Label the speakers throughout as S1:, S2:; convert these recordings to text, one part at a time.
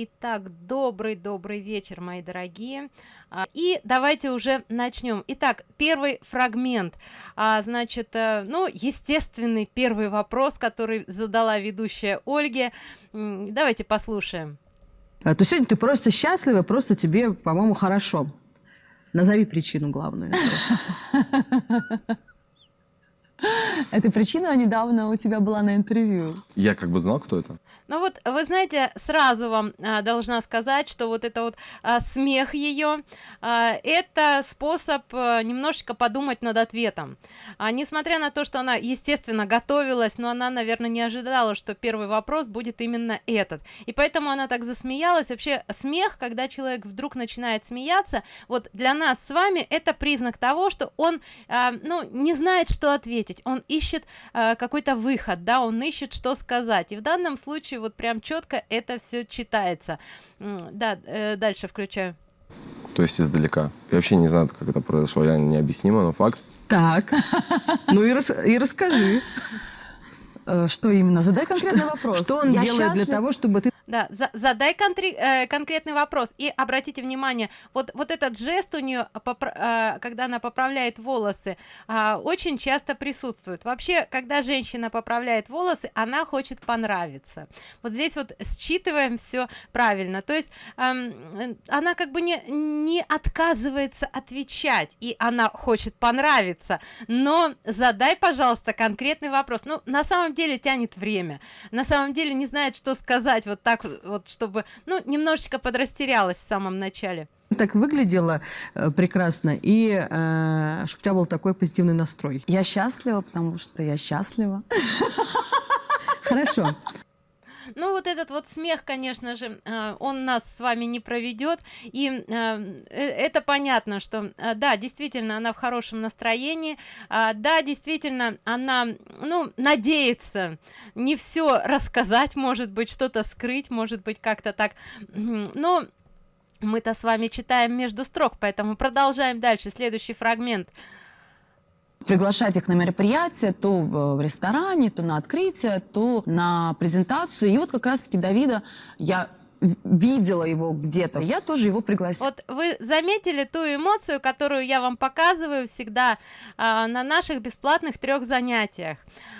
S1: Итак, добрый-добрый вечер, мои дорогие. А, и давайте уже начнем. Итак, первый фрагмент. А, значит, э, ну, естественный первый вопрос, который задала ведущая Ольге. Давайте послушаем.
S2: А, то сегодня ты просто счастлива, просто тебе, по-моему, хорошо. Назови причину главную.
S3: Эта причина недавно у тебя была на интервью.
S4: Я как бы знал, кто это.
S1: Ну вот, вы знаете, сразу вам а, должна сказать, что вот это вот а, смех ее, а, это способ а, немножечко подумать над ответом. А, несмотря на то, что она, естественно, готовилась, но она, наверное, не ожидала, что первый вопрос будет именно этот. И поэтому она так засмеялась. Вообще, смех, когда человек вдруг начинает смеяться, вот для нас с вами это признак того, что он, а, ну, не знает, что ответить. Он ищет а, какой-то выход, да, он ищет, что сказать. И в данном случае вот прям четко это все читается. Да э, дальше включаю.
S4: То есть издалека. Я вообще не знаю как это произошло я необъяснимо но факт.
S2: Так. Ну и, рас и расскажи
S3: Э, что именно? Задай конкретный вопрос.
S2: Что он делает для того, чтобы ты...
S1: Да, за, задай контри, э, конкретный вопрос. И обратите внимание, вот, вот этот жест у нее, э, когда она поправляет волосы, э, очень часто присутствует. Вообще, когда женщина поправляет волосы, она хочет понравиться. Вот здесь вот считываем все правильно. То есть э, она как бы не, не отказывается отвечать, и она хочет понравиться. Но задай, пожалуйста, конкретный вопрос. Ну, на самом деле тянет время на самом деле не знает что сказать вот так вот чтобы ну немножечко подрастерялась в самом начале.
S2: Так выглядела э, прекрасно. И э, чтобы у тебя был такой позитивный настрой.
S3: Я счастлива потому что я счастлива.
S2: Хорошо
S1: ну вот этот вот смех конечно же э, он нас с вами не проведет. И э, это понятно что да действительно она в хорошем настроении. А, да действительно она ну надеется не все рассказать может быть что-то скрыть может быть как-то так. Но мы-то с вами читаем между строк поэтому продолжаем дальше. Следующий фрагмент
S3: приглашать их на мероприятие, то в ресторане, то на открытие, то на презентацию. И вот как раз-таки Давида я видела его где-то, я тоже его пригласила.
S1: Вот вы заметили ту эмоцию, которую я вам показываю всегда э, на наших бесплатных трех занятиях,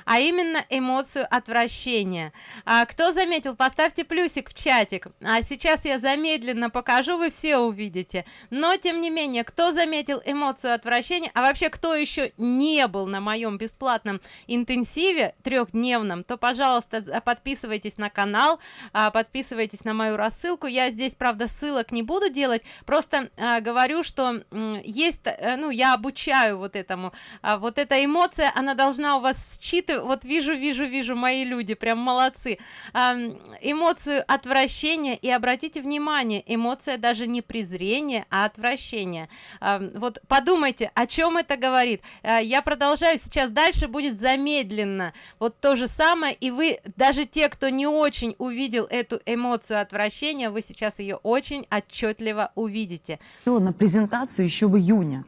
S1: а именно эмоцию отвращения. А, кто заметил, поставьте плюсик в чатик. А сейчас я замедленно покажу, вы все увидите. Но тем не менее, кто заметил эмоцию отвращения, а вообще кто еще не был на моем бесплатном интенсиве трехдневном, то, пожалуйста, подписывайтесь на канал, а, подписывайтесь на мою рассылку я здесь правда ссылок не буду делать просто э, говорю что есть э, ну я обучаю вот этому а вот эта эмоция она должна у вас считывать вот вижу вижу вижу мои люди прям молодцы. Эмоцию отвращения и обратите внимание эмоция даже не презрение а отвращение. Вот подумайте о чем это говорит. Э, я продолжаю сейчас дальше будет замедленно. Вот то же самое и вы даже те кто не очень увидел эту эмоцию отвращения вы сейчас ее очень отчетливо увидите.
S3: На презентацию еще в июне.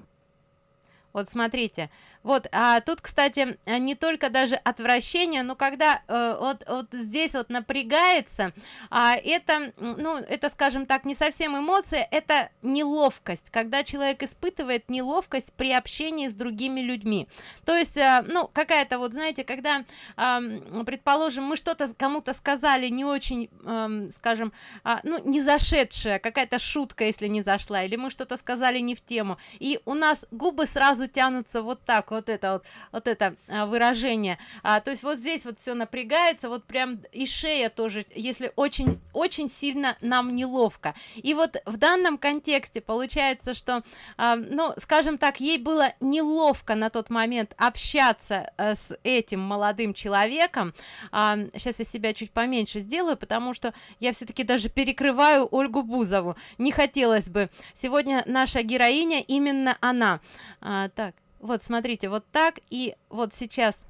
S1: Вот смотрите вот а тут кстати не только даже отвращение но когда э, вот вот здесь вот напрягается а это ну это скажем так не совсем эмоция это неловкость когда человек испытывает неловкость при общении с другими людьми. То есть э, ну какая-то вот знаете когда э, предположим мы что-то кому-то сказали не очень э, скажем э, ну не зашедшая какая-то шутка если не зашла или мы что-то сказали не в тему и у нас губы сразу тянутся вот так вот это вот вот это а, выражение. А, то есть вот здесь вот все напрягается вот прям и шея тоже если очень очень сильно нам неловко. И вот в данном контексте получается что а, ну скажем так ей было неловко на тот момент общаться а, с этим молодым человеком. А, сейчас я себя чуть поменьше сделаю потому что я все-таки даже перекрываю ольгу бузову. Не хотелось бы. Сегодня наша героиня именно она. А, так вот смотрите вот так и вот сейчас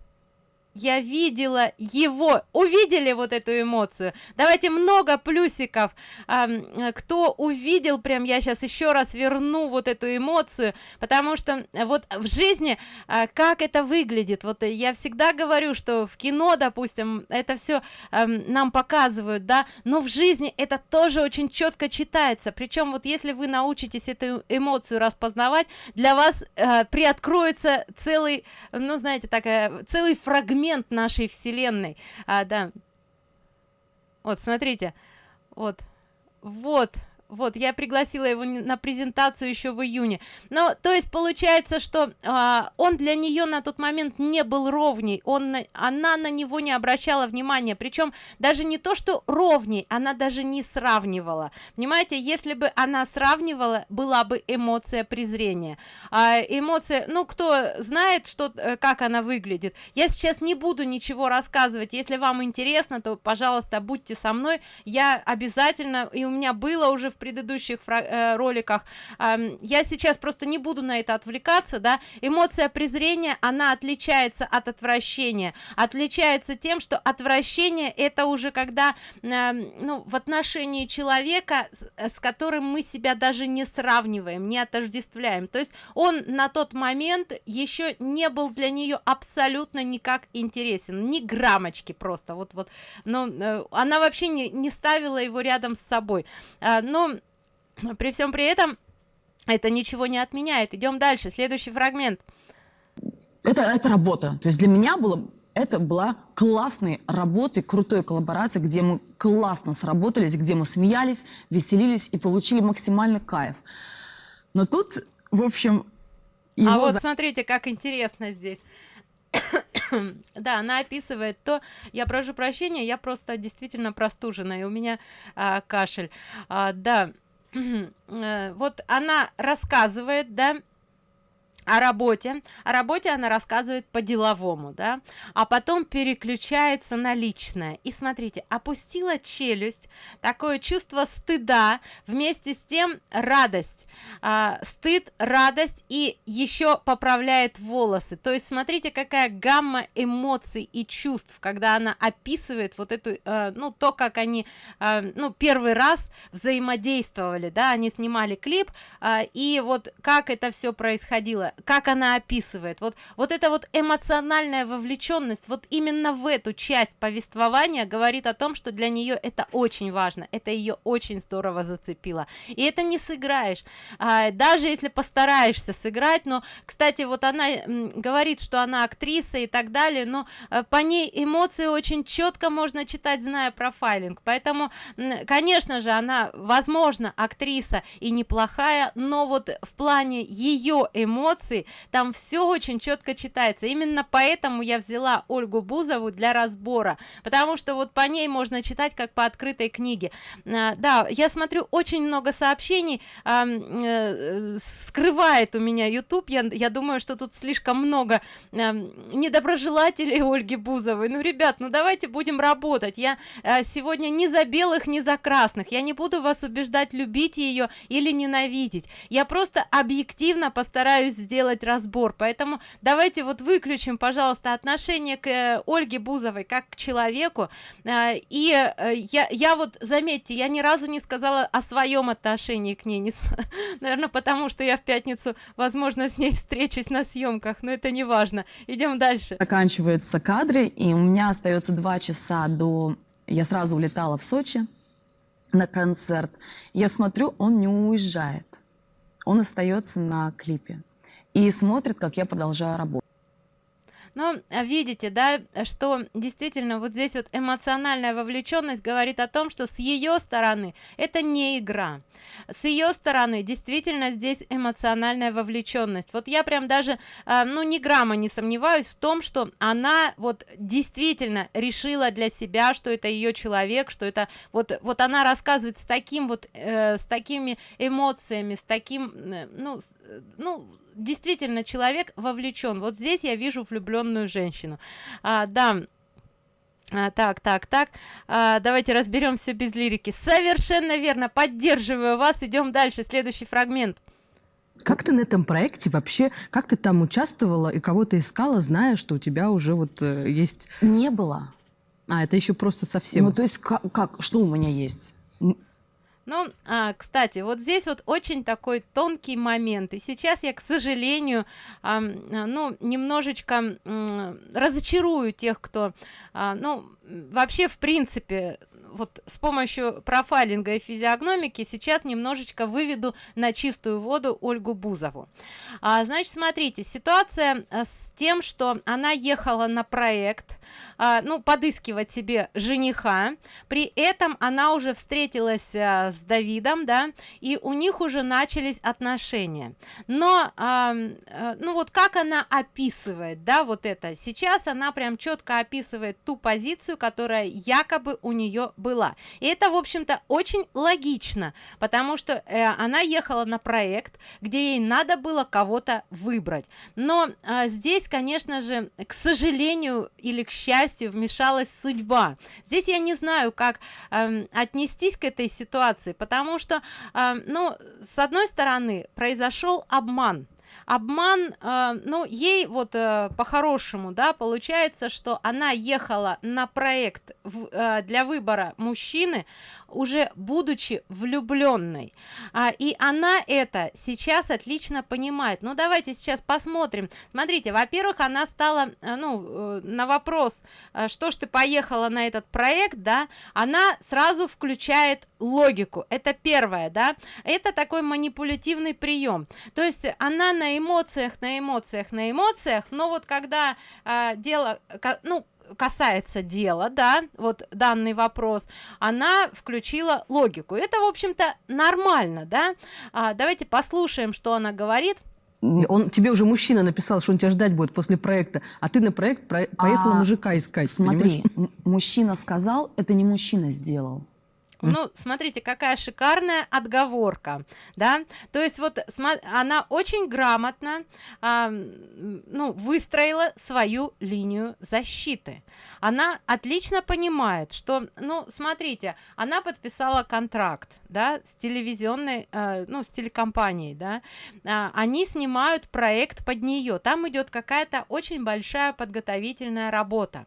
S1: я видела его увидели вот эту эмоцию. Давайте много плюсиков. Э, кто увидел прям я сейчас еще раз верну вот эту эмоцию потому что вот в жизни э, как это выглядит? Вот я всегда говорю что в кино допустим это все э, нам показывают да но в жизни это тоже очень четко читается. Причем вот если вы научитесь эту эмоцию распознавать для вас э, приоткроется целый ну знаете такая целый фрагмент фрагмент нашей вселенной. А да. Вот смотрите. Вот. Вот вот я пригласила его на презентацию еще в июне. Но то есть получается что а, он для нее на тот момент не был ровней. Он она на него не обращала внимания. Причем даже не то что ровней она даже не сравнивала. Понимаете если бы она сравнивала была бы эмоция презрения. А эмоция ну кто знает что э, как она выглядит. Я сейчас не буду ничего рассказывать. Если вам интересно то пожалуйста будьте со мной. Я обязательно и у меня было уже в предыдущих э, роликах. Э, я сейчас просто не буду на это отвлекаться да. Эмоция презрения она отличается от отвращения. Отличается тем что отвращение это уже когда э, ну в отношении человека с, с которым мы себя даже не сравниваем не отождествляем. То есть он на тот момент еще не был для нее абсолютно никак интересен. Ни граммочки просто вот вот. Но э, она вообще не, не ставила его рядом с собой. А, но при всем при этом это ничего не отменяет. Идем дальше. Следующий фрагмент.
S3: Это это работа. То есть для меня было это была классной работой крутой коллаборации где мы классно сработались где мы смеялись веселились и получили максимальный кайф. Но тут в общем
S1: а вот за... смотрите как интересно здесь. Да она описывает то я прошу прощения я просто действительно простужена и у меня а, кашель. А, да вот она рассказывает да о работе. О работе она рассказывает по-деловому да? А потом переключается на личное. И смотрите опустила челюсть такое чувство стыда вместе с тем радость. А, стыд радость и еще поправляет волосы. То есть смотрите какая гамма эмоций и чувств когда она описывает вот эту а, ну то как они а, ну первый раз взаимодействовали да? Они снимали клип а, и вот как это все происходило как она описывает. Вот вот это вот эмоциональная вовлеченность вот именно в эту часть повествования говорит о том что для нее это очень важно это ее очень здорово зацепило. И это не сыграешь. А, даже если постараешься сыграть но кстати вот она говорит что она актриса и так далее но а, по ней эмоции очень четко можно читать зная профайлинг поэтому конечно же она возможно актриса и неплохая но вот в плане ее эмоций эмоций там все очень четко читается. Именно поэтому я взяла ольгу бузову для разбора потому что вот по ней можно читать как по открытой книге. А, да я смотрю очень много сообщений э, скрывает у меня youtube я, я думаю что тут слишком много недоброжелателей ольги бузовой. Ну ребят ну давайте будем работать. Я а, сегодня не за белых не за красных. Я не буду вас убеждать любить ее или ненавидеть. Я просто объективно постараюсь сделать разбор. Поэтому давайте вот выключим пожалуйста отношение к э, ольге бузовой как к человеку. Э, и э, я я вот заметьте я ни разу не сказала о своем отношении к ней не наверное потому что я в пятницу возможно с ней встречусь на съемках но это не важно. Идем дальше.
S3: Оканчиваются кадры и у меня остается два часа до я сразу улетала в сочи на концерт. Я смотрю он не уезжает. Он остается на клипе и смотрит, как я продолжаю работать.
S1: Но а, видите, да, что действительно вот здесь вот эмоциональная вовлеченность говорит о том, что с ее стороны это не игра. С ее стороны действительно здесь эмоциональная вовлеченность. Вот я прям даже, э, ну, ни грамма не сомневаюсь в том, что она вот действительно решила для себя, что это ее человек, что это вот, вот она рассказывает с таким вот, э, с такими эмоциями, с таким, э, ну, э, ну, действительно человек вовлечен вот здесь я вижу влюбленную женщину. А, да. А, так так так. А, давайте разберемся без лирики. Совершенно верно. Поддерживаю вас. Идем дальше. Следующий фрагмент.
S2: Как ты на этом проекте вообще, как ты там участвовала и кого ты искала, зная, что у тебя уже вот э, есть...
S3: Не было.
S2: А, это еще просто совсем...
S3: Ну, то есть как, как что у меня есть?
S1: Ну, а, кстати, вот здесь вот очень такой тонкий момент. И сейчас я, к сожалению, а, ну, немножечко м, разочарую тех, кто, а, ну, вообще, в принципе, вот с помощью профайлинга и физиогномики сейчас немножечко выведу на чистую воду Ольгу Бузову. А, значит, смотрите, ситуация а, с тем, что она ехала на проект, а, ну, подыскивать себе жениха, при этом она уже встретилась а, с Давидом, да, и у них уже начались отношения. Но, а, а, ну, вот как она описывает, да, вот это, сейчас она прям четко описывает ту позицию, которая якобы у нее была. И это, в общем-то, очень логично, потому что э, она ехала на проект, где ей надо было кого-то выбрать. Но а, здесь, конечно же, к сожалению или к счастью, вмешалась судьба. Здесь я не знаю, как эм, отнестись к этой ситуации, потому что, эм, ну, с одной стороны, произошел обман обман э, ну ей вот э, по-хорошему да получается что она ехала на проект в, э, для выбора мужчины уже будучи влюбленной. А, и она это сейчас отлично понимает. Ну давайте сейчас посмотрим. Смотрите во-первых она стала э, ну э, на вопрос э, что ж ты поехала на этот проект да она сразу включает логику. Это первое да. Это такой манипулятивный прием. То есть она на эмоциях на эмоциях на эмоциях но вот когда а, дело ну касается дела, да, вот данный вопрос, она включила логику. Это, в общем-то, нормально, да. А, давайте послушаем, что она говорит.
S2: Он тебе уже мужчина написал, что он тебя ждать будет после проекта, а ты на проект про- поехала
S3: А,
S2: мужика искать.
S3: Смотри, мужчина сказал, это не мужчина сделал.
S1: Ну, смотрите, какая шикарная отговорка, да. То есть вот она очень грамотно, а, ну, выстроила свою линию защиты. Она отлично понимает, что, ну, смотрите, она подписала контракт, да, с телевизионной, э, ну, с телекомпанией, да. А, они снимают проект под нее. Там идет какая-то очень большая подготовительная работа.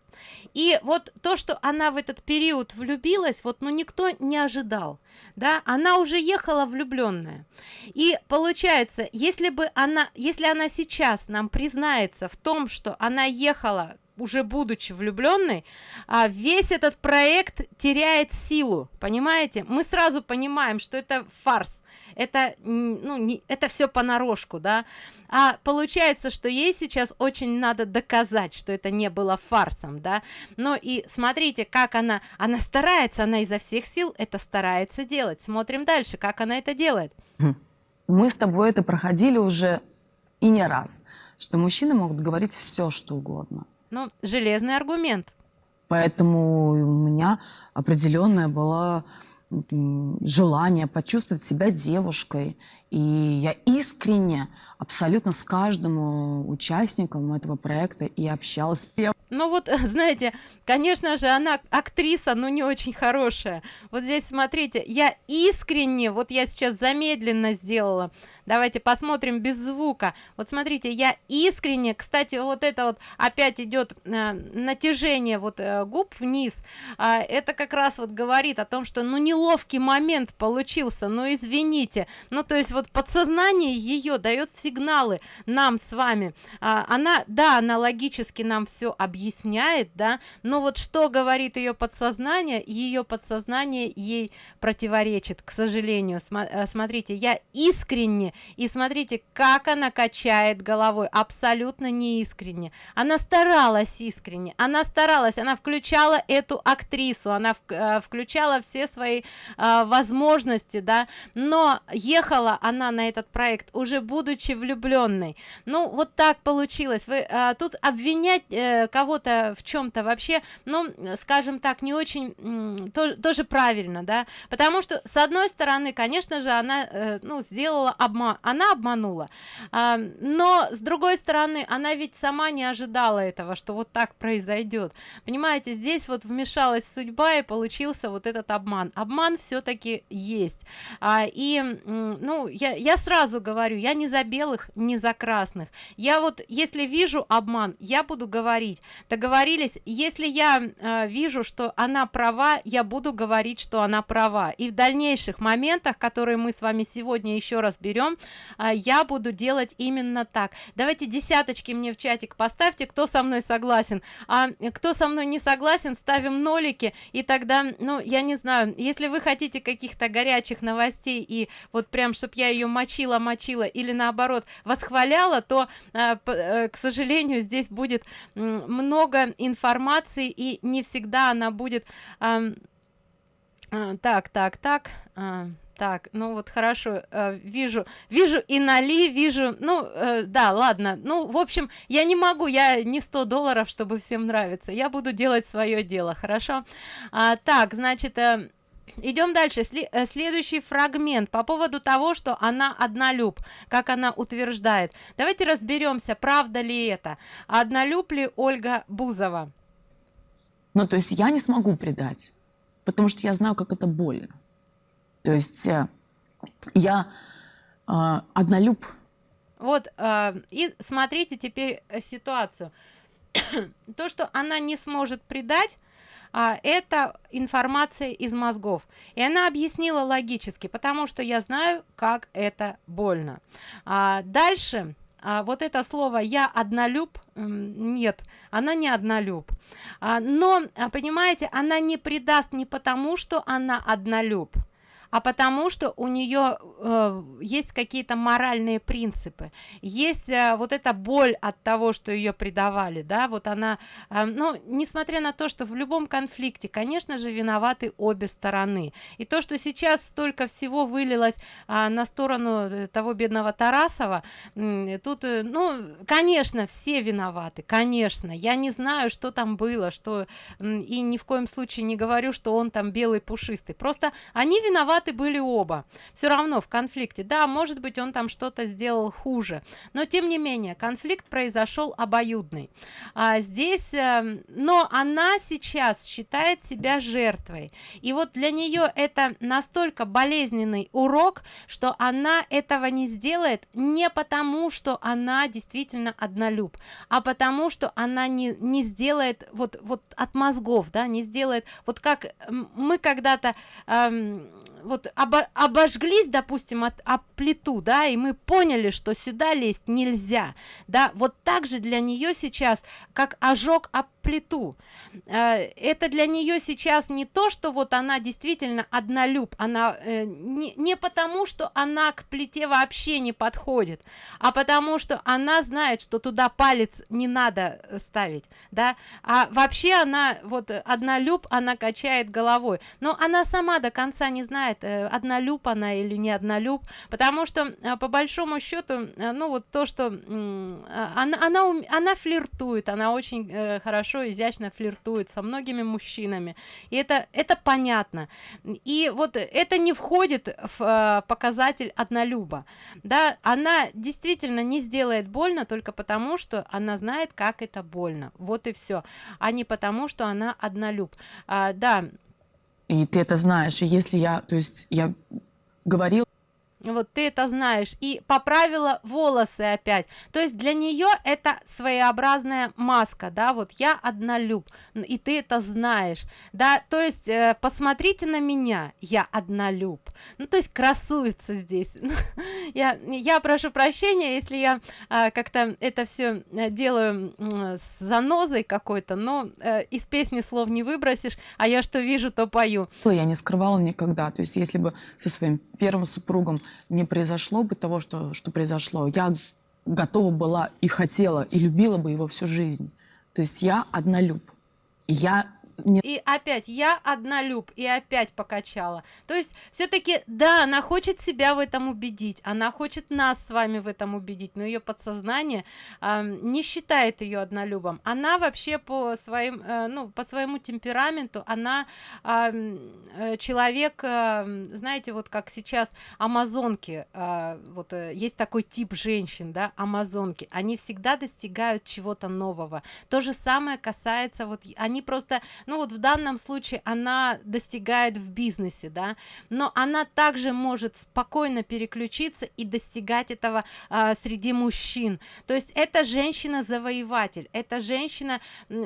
S1: И вот то, что она в этот период влюбилась, вот, ну, никто не ожидал, да, она уже ехала влюбленная. И получается, если бы она, если она сейчас нам признается в том, что она ехала уже будучи влюбленной, а весь этот проект теряет силу, понимаете? Мы сразу понимаем, что это фарс, это, ну, не, это все понарошку, да? А получается, что ей сейчас очень надо доказать, что это не было фарсом, да? Но и смотрите, как она, она старается, она изо всех сил это старается делать. Смотрим дальше, как она это делает.
S3: Мы с тобой это проходили уже и не раз, что мужчины могут говорить все, что угодно.
S1: Ну, железный аргумент.
S3: Поэтому у меня определенное было желание почувствовать себя девушкой. И я искренне абсолютно с каждым э, участником этого проекта и общалась.
S1: Ну вот, знаете, конечно же, она актриса, но не очень хорошая. Вот здесь, смотрите, я искренне, вот я сейчас замедленно сделала, давайте посмотрим без звука. Вот смотрите, я искренне, кстати, вот это вот опять идет э, натяжение вот э, губ вниз, А, это как раз вот говорит о том, что ну неловкий момент получился, ну извините. Ну то есть вот подсознание ее дает сигналы нам с вами. А, она, да, она логически нам все объясняет, да, но вот что говорит ее подсознание, ее подсознание ей противоречит, к сожалению. Э, смотрите, я искренне и смотрите, как она качает головой, абсолютно неискренне. Она старалась искренне, она старалась, она включала эту актрису, она вк- э, включала все свои э, возможности, да, но ехала она на этот проект уже будучи влюбленной. Ну, вот так получилось. Вы э, тут обвинять э, кого-то в чем-то вообще, ну, скажем так, не очень то- тоже правильно, да, потому что с одной стороны, конечно же, она, э, ну, сделала обман обма она обманула. А, но с другой стороны она ведь сама не ожидала этого что вот так произойдет понимаете здесь вот вмешалась судьба и получился вот этот обман. Обман все-таки есть. А, и ну я я сразу говорю я не за белых не за красных. Я вот если вижу обман я буду говорить. Договорились? Если я э, вижу что она права я буду говорить что она права. И в дальнейших моментах которые мы с вами сегодня еще раз берем э, я буду делать именно так. Давайте десяточки мне в чатик поставьте кто со мной согласен. А кто со мной не согласен ставим нолики и тогда ну я не знаю если вы хотите каких-то горячих новостей и вот прям чтобы я ее мочила мочила или наоборот восхваляла то э, э, к сожалению здесь будет много информации и не всегда она будет э, так так так так ну вот хорошо э, вижу вижу и нали вижу ну э, да ладно ну в общем я не могу я не 100 долларов чтобы всем нравится я буду делать свое дело хорошо? А, так значит э, идем дальше следующий фрагмент по поводу того что она однолюб как она утверждает. Давайте разберемся правда ли это однолюб ли ольга бузова?
S3: Ну то есть я не смогу предать потому что я знаю как это больно то есть э, я э, однолюб.
S1: Вот э, и смотрите теперь ситуацию. То что она не сможет предать а, это информация из мозгов. И она объяснила логически потому что я знаю как это больно. А, дальше а, вот это слово я однолюб нет она не однолюб. А, но а, понимаете она не предаст не потому что она однолюб а потому что у нее э, есть какие-то моральные принципы. Есть э, вот эта боль от того что ее предавали да вот она э, ну несмотря на то что в любом конфликте конечно же виноваты обе стороны. И то что сейчас столько всего вылилось э, на сторону э, того бедного тарасова э, тут э, ну конечно все виноваты конечно. Я не знаю что там было что э, и ни в коем случае не говорю что он там белый пушистый. Просто они виноваты виноваты были оба. Все равно в конфликте. Да может быть он там что-то сделал хуже но тем не менее конфликт произошел обоюдный. А здесь э, но она сейчас считает себя жертвой. И вот для нее это настолько болезненный урок что она этого не сделает не потому что она действительно однолюб а потому что она не не сделает вот вот от мозгов да не сделает вот как мы когда-то эм, вот обо обожглись допустим от об плиту да и мы поняли что сюда лезть нельзя да. Вот так же для нее сейчас как ожог об плиту. Э, это для нее сейчас не то что вот она действительно однолюб она э, не, не потому что она к плите вообще не подходит а потому что она знает что туда палец не надо э, ставить да. А вообще она вот однолюб она качает головой. Но она сама до конца не знает однолюб она или не однолюб. Потому что по большому счету ну вот то что она она она флиртует она очень хорошо изящно флиртует со многими мужчинами. И это это понятно. И вот это не входит в э, показатель однолюба. Да она действительно не сделает больно только потому что она знает как это больно. Вот и все а не потому что она однолюб. А, да
S3: и ты это знаешь. И если я то есть я говорил
S1: вот ты это знаешь. И поправила волосы опять. То есть для нее это своеобразная маска да вот я однолюб и ты это знаешь. Да то есть э, посмотрите на меня я однолюб. Ну то есть красуется здесь. Я я прошу прощения если я э, как-то это все э, делаю э, с занозой какой-то но э, из песни слов не выбросишь а я что вижу то пою.
S3: Я не скрывала никогда. То есть если бы со своим первым супругом не произошло бы того, что, что произошло, я готова была и хотела, и любила бы его всю жизнь. То есть я однолюб. И я не
S1: и опять я однолюб и опять покачала. То есть все-таки да она хочет себя в этом убедить она хочет нас с вами в этом убедить но ее подсознание а, не считает ее однолюбом. Она вообще по своим э, ну по своему темпераменту она э, человек а, знаете вот как сейчас амазонки а, вот э, есть такой тип женщин да амазонки. Они всегда достигают чего-то нового. То же самое касается вот они просто ну вот в данном случае она достигает в бизнесе да но она также может спокойно переключиться и достигать этого а, среди мужчин. То есть эта женщина завоеватель эта женщина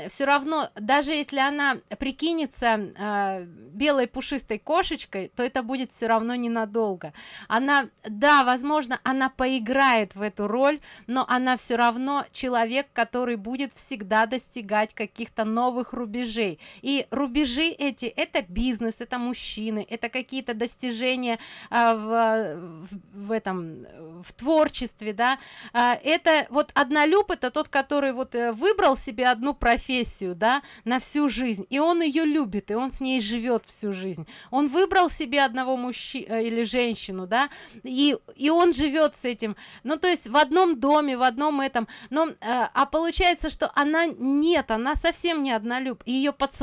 S1: все равно даже если она прикинется э, белой пушистой кошечкой то это будет все равно ненадолго. Она да возможно она поиграет в эту роль но она все равно человек который будет всегда достигать каких-то новых рубежей и рубежи эти это бизнес это мужчины это какие-то достижения э, в, в, этом в творчестве да. Э, это вот однолюб это тот который вот э, выбрал себе одну профессию да на всю жизнь и он ее любит и он с ней живет всю жизнь. Он выбрал себе одного мужчину э, или женщину да и и он живет с этим. Ну то есть в одном доме в одном этом. Но э, а получается что она нет она совсем не однолюб ее подсознание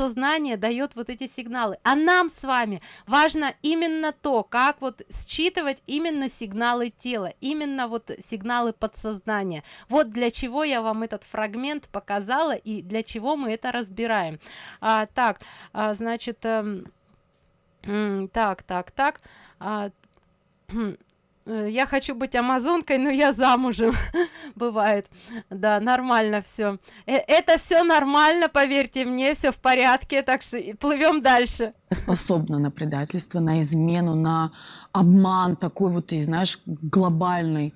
S1: дает вот эти сигналы. А нам с вами важно именно то как вот считывать именно сигналы тела именно вот сигналы подсознания. Вот для чего я вам этот фрагмент показала и для чего мы это разбираем. А, так а, значит э, так так так. А, я хочу быть амазонкой но я замужем. Бывает. Да нормально все э, это все нормально поверьте мне все в порядке так что плывем дальше.
S3: Способна на предательство на измену на обман такой вот и знаешь глобальный.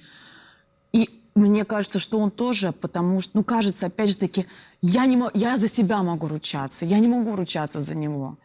S3: И мне кажется, что он тоже, потому что, ну, кажется, опять же таки, я, не, я за себя могу ручаться, я не могу ручаться за него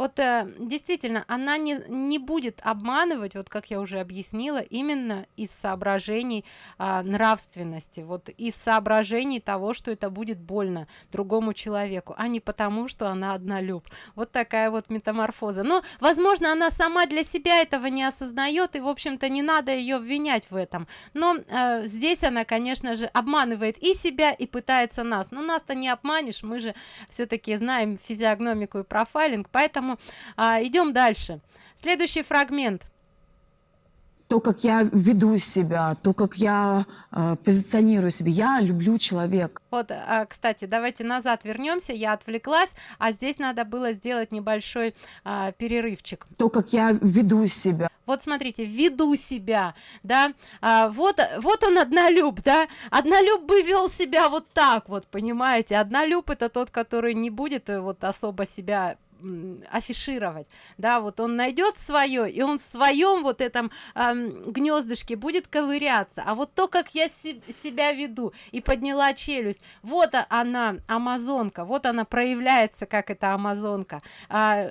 S1: вот э, действительно она не не будет обманывать вот как я уже объяснила именно из соображений э, нравственности вот из соображений того что это будет больно другому человеку а не потому что она однолюб. Вот такая вот метаморфоза. Но возможно она сама для себя этого не осознает и в общем-то не надо ее обвинять в этом. Но э, здесь она конечно же обманывает и себя и пытается нас. Но нас-то не обманешь мы же все-таки знаем физиогномику и профайлинг поэтому поэтому а, идем дальше следующий фрагмент
S3: то, как я веду себя, то, как я э, позиционирую себя. Я люблю человека.
S1: Вот, а, кстати, давайте назад вернемся. Я отвлеклась, а здесь надо было сделать небольшой а, перерывчик.
S3: То, как я веду себя.
S1: Вот смотрите, веду себя, да. А, вот, вот он однолюб, да. Однолюб бы вел себя вот так вот, понимаете. Однолюб это тот, который не будет э, вот особо себя афишировать. Да вот он найдет свое и он в своем вот этом э, гнездышке будет ковыряться. А вот то как я се себя веду и подняла челюсть вот она амазонка вот она проявляется как эта амазонка. А,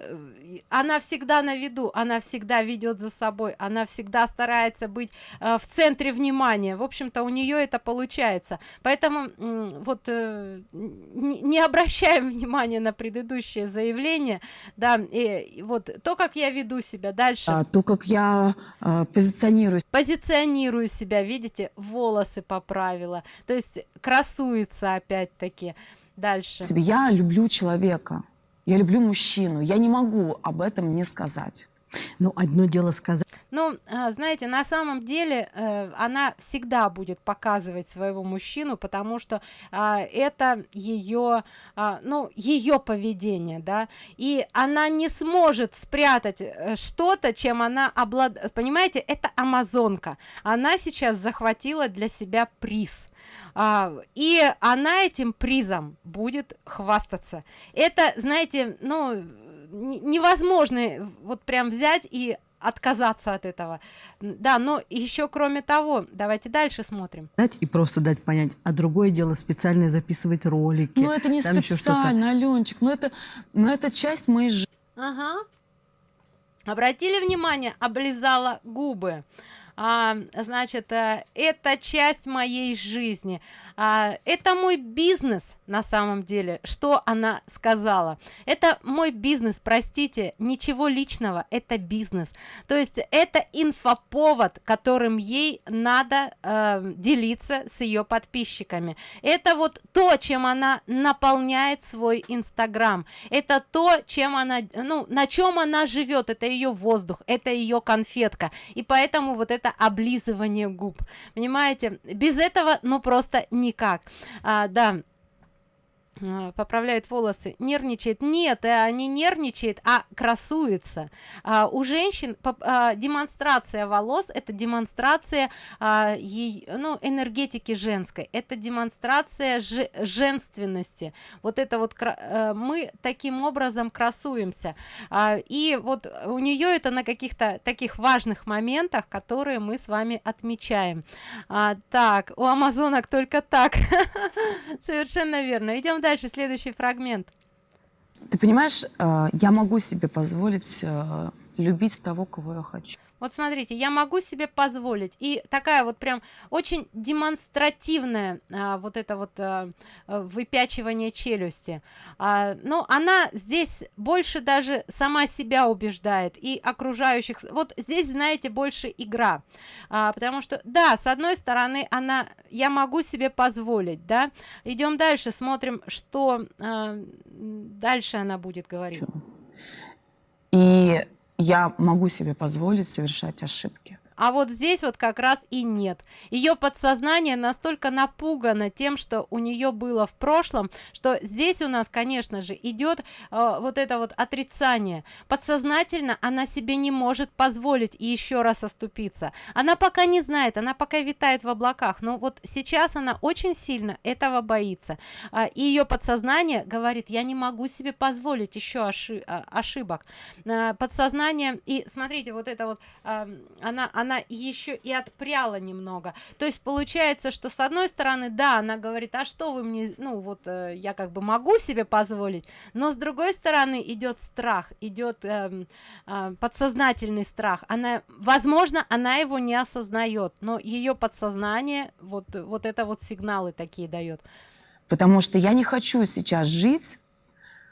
S1: она всегда на виду она всегда ведет за собой она всегда старается быть а, в центре внимания. В общем-то у нее это получается. Поэтому вот э, не, не обращаем внимания на предыдущее заявление да и вот то как я веду себя дальше.
S3: А, то как я а, позиционирую
S1: позиционирую себя видите волосы поправила. То есть красуется опять-таки дальше.
S3: Я люблю человека я люблю мужчину я не могу об этом не сказать
S2: ну одно дело сказать.
S1: Ну а, знаете на самом деле э, она всегда будет показывать своего мужчину потому что а, это ее а, ну ее поведение да. И она не сможет спрятать э, что-то чем она облад понимаете это амазонка. Она сейчас захватила для себя приз. И она этим призом будет хвастаться. Это знаете ну невозможно вот прям взять и отказаться от этого. Да но еще кроме того давайте дальше смотрим.
S2: Дать и просто дать понять а другое дело специально записывать ролики
S3: ну это не специально аленчик но это но это часть моей жизни
S1: ага. обратили внимание облизала губы. А, значит э, это часть моей жизни а, это мой бизнес на самом деле что она сказала. Это мой бизнес простите ничего личного это бизнес. То есть это инфоповод которым ей надо э, делиться с ее подписчиками. Это вот то чем она наполняет свой инстаграм. Это то чем она ну на чем она живет это ее воздух это ее конфетка. И поэтому вот это облизывание губ. Понимаете? Без этого ну просто никак. А, да поправляет волосы нервничает. Нет а не нервничает а красуется. А, у женщин а, демонстрация волос это демонстрация а, ей ну энергетики женской. Это демонстрация ж, женственности. Вот это вот а, мы таким образом красуемся. А, и вот у нее это на каких-то таких важных моментах которые мы с вами отмечаем. А, так у амазонок только так. Совершенно верно. Идем дальше дальше следующий фрагмент.
S3: Ты понимаешь э, я могу себе позволить э, любить того кого я хочу
S1: вот смотрите я могу себе позволить. И такая вот прям очень демонстративная а, вот это вот а, выпячивание челюсти. А, но она здесь больше даже сама себя убеждает и окружающих. Вот здесь знаете больше игра. А, потому что да с одной стороны она я могу себе позволить да. Идем дальше смотрим что а, дальше она будет говорить.
S3: И я могу себе позволить совершать ошибки
S1: а вот здесь вот как раз и нет. Ее подсознание настолько напугано тем что у нее было в прошлом что здесь у нас конечно же идет э, вот это вот отрицание. Подсознательно она себе не может позволить еще раз оступиться. Она пока не знает она пока витает в облаках но вот сейчас она очень сильно этого боится. Э, и ее подсознание говорит я не могу себе позволить еще ошиб ошибок э, подсознание и смотрите вот это вот она она она еще и отпряла немного. То есть получается что с одной стороны да она говорит а что вы мне ну вот э, я как бы могу себе позволить? Но с другой стороны идет страх идет э, э, подсознательный страх. Она возможно она его не осознает но ее подсознание вот вот это вот сигналы такие дает
S3: потому что я не хочу сейчас жить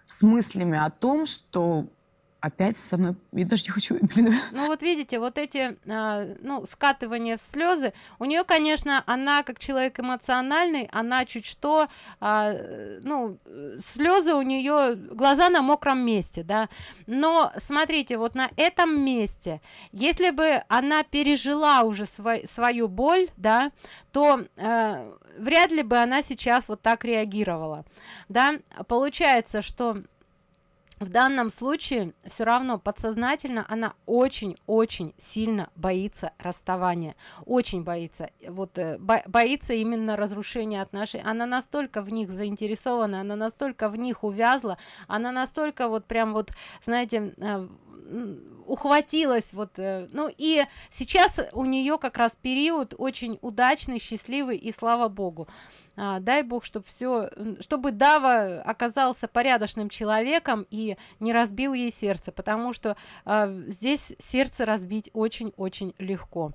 S3: с мыслями о том что опять со мной я даже не хочу блин.
S1: ну вот видите вот эти а, ну скатывания в слезы у нее конечно она как человек эмоциональный она чуть что а, ну слезы у нее глаза на мокром месте да но смотрите вот на этом месте если бы она пережила уже свой, свою боль да то э, вряд ли бы она сейчас вот так реагировала да получается что в данном случае все равно подсознательно она очень-очень сильно боится расставания очень боится вот э, бо боится именно разрушения отношений. Она настолько в них заинтересована она настолько в них увязла она настолько вот прям вот знаете э, ухватилась вот э, ну и сейчас у нее как раз период очень удачный счастливый и слава богу. А, дай бог чтобы все чтобы дава оказался порядочным человеком и не разбил ей сердце потому что а, здесь сердце разбить очень очень легко.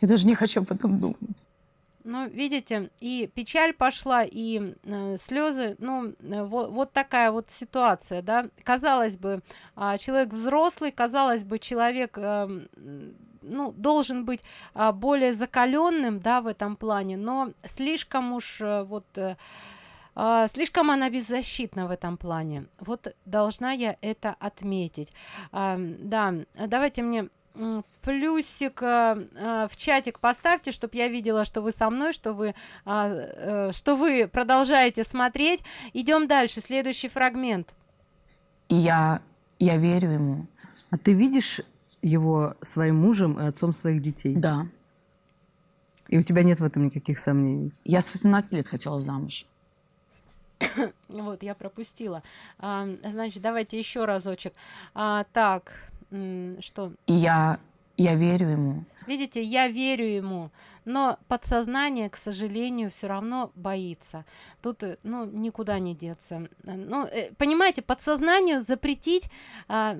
S3: Я даже не хочу об этом думать
S1: ну видите и печаль пошла и э, слезы ну э, вот, вот такая вот ситуация да. Казалось бы э, человек взрослый казалось бы человек э, ну должен быть э, более закаленным да в этом плане но слишком уж э, вот э, Uh, слишком она беззащитна в этом плане. Вот должна я это отметить. Uh, да давайте мне плюсик э, в чатик поставьте чтобы я видела что вы со мной что вы э, что вы продолжаете смотреть. Идем дальше. Следующий фрагмент.
S3: Я я верю ему.
S2: А ты видишь его своим мужем и отцом своих детей?
S3: Да.
S2: И у тебя нет в этом никаких сомнений?
S3: Я с 18 лет хотела замуж.
S1: Вот я пропустила. А, значит давайте еще разочек. А, так что?
S3: Я я верю ему.
S1: Видите я верю ему но подсознание к сожалению все равно боится. Тут э, ну никуда не деться. Ну э, понимаете подсознанию запретить а,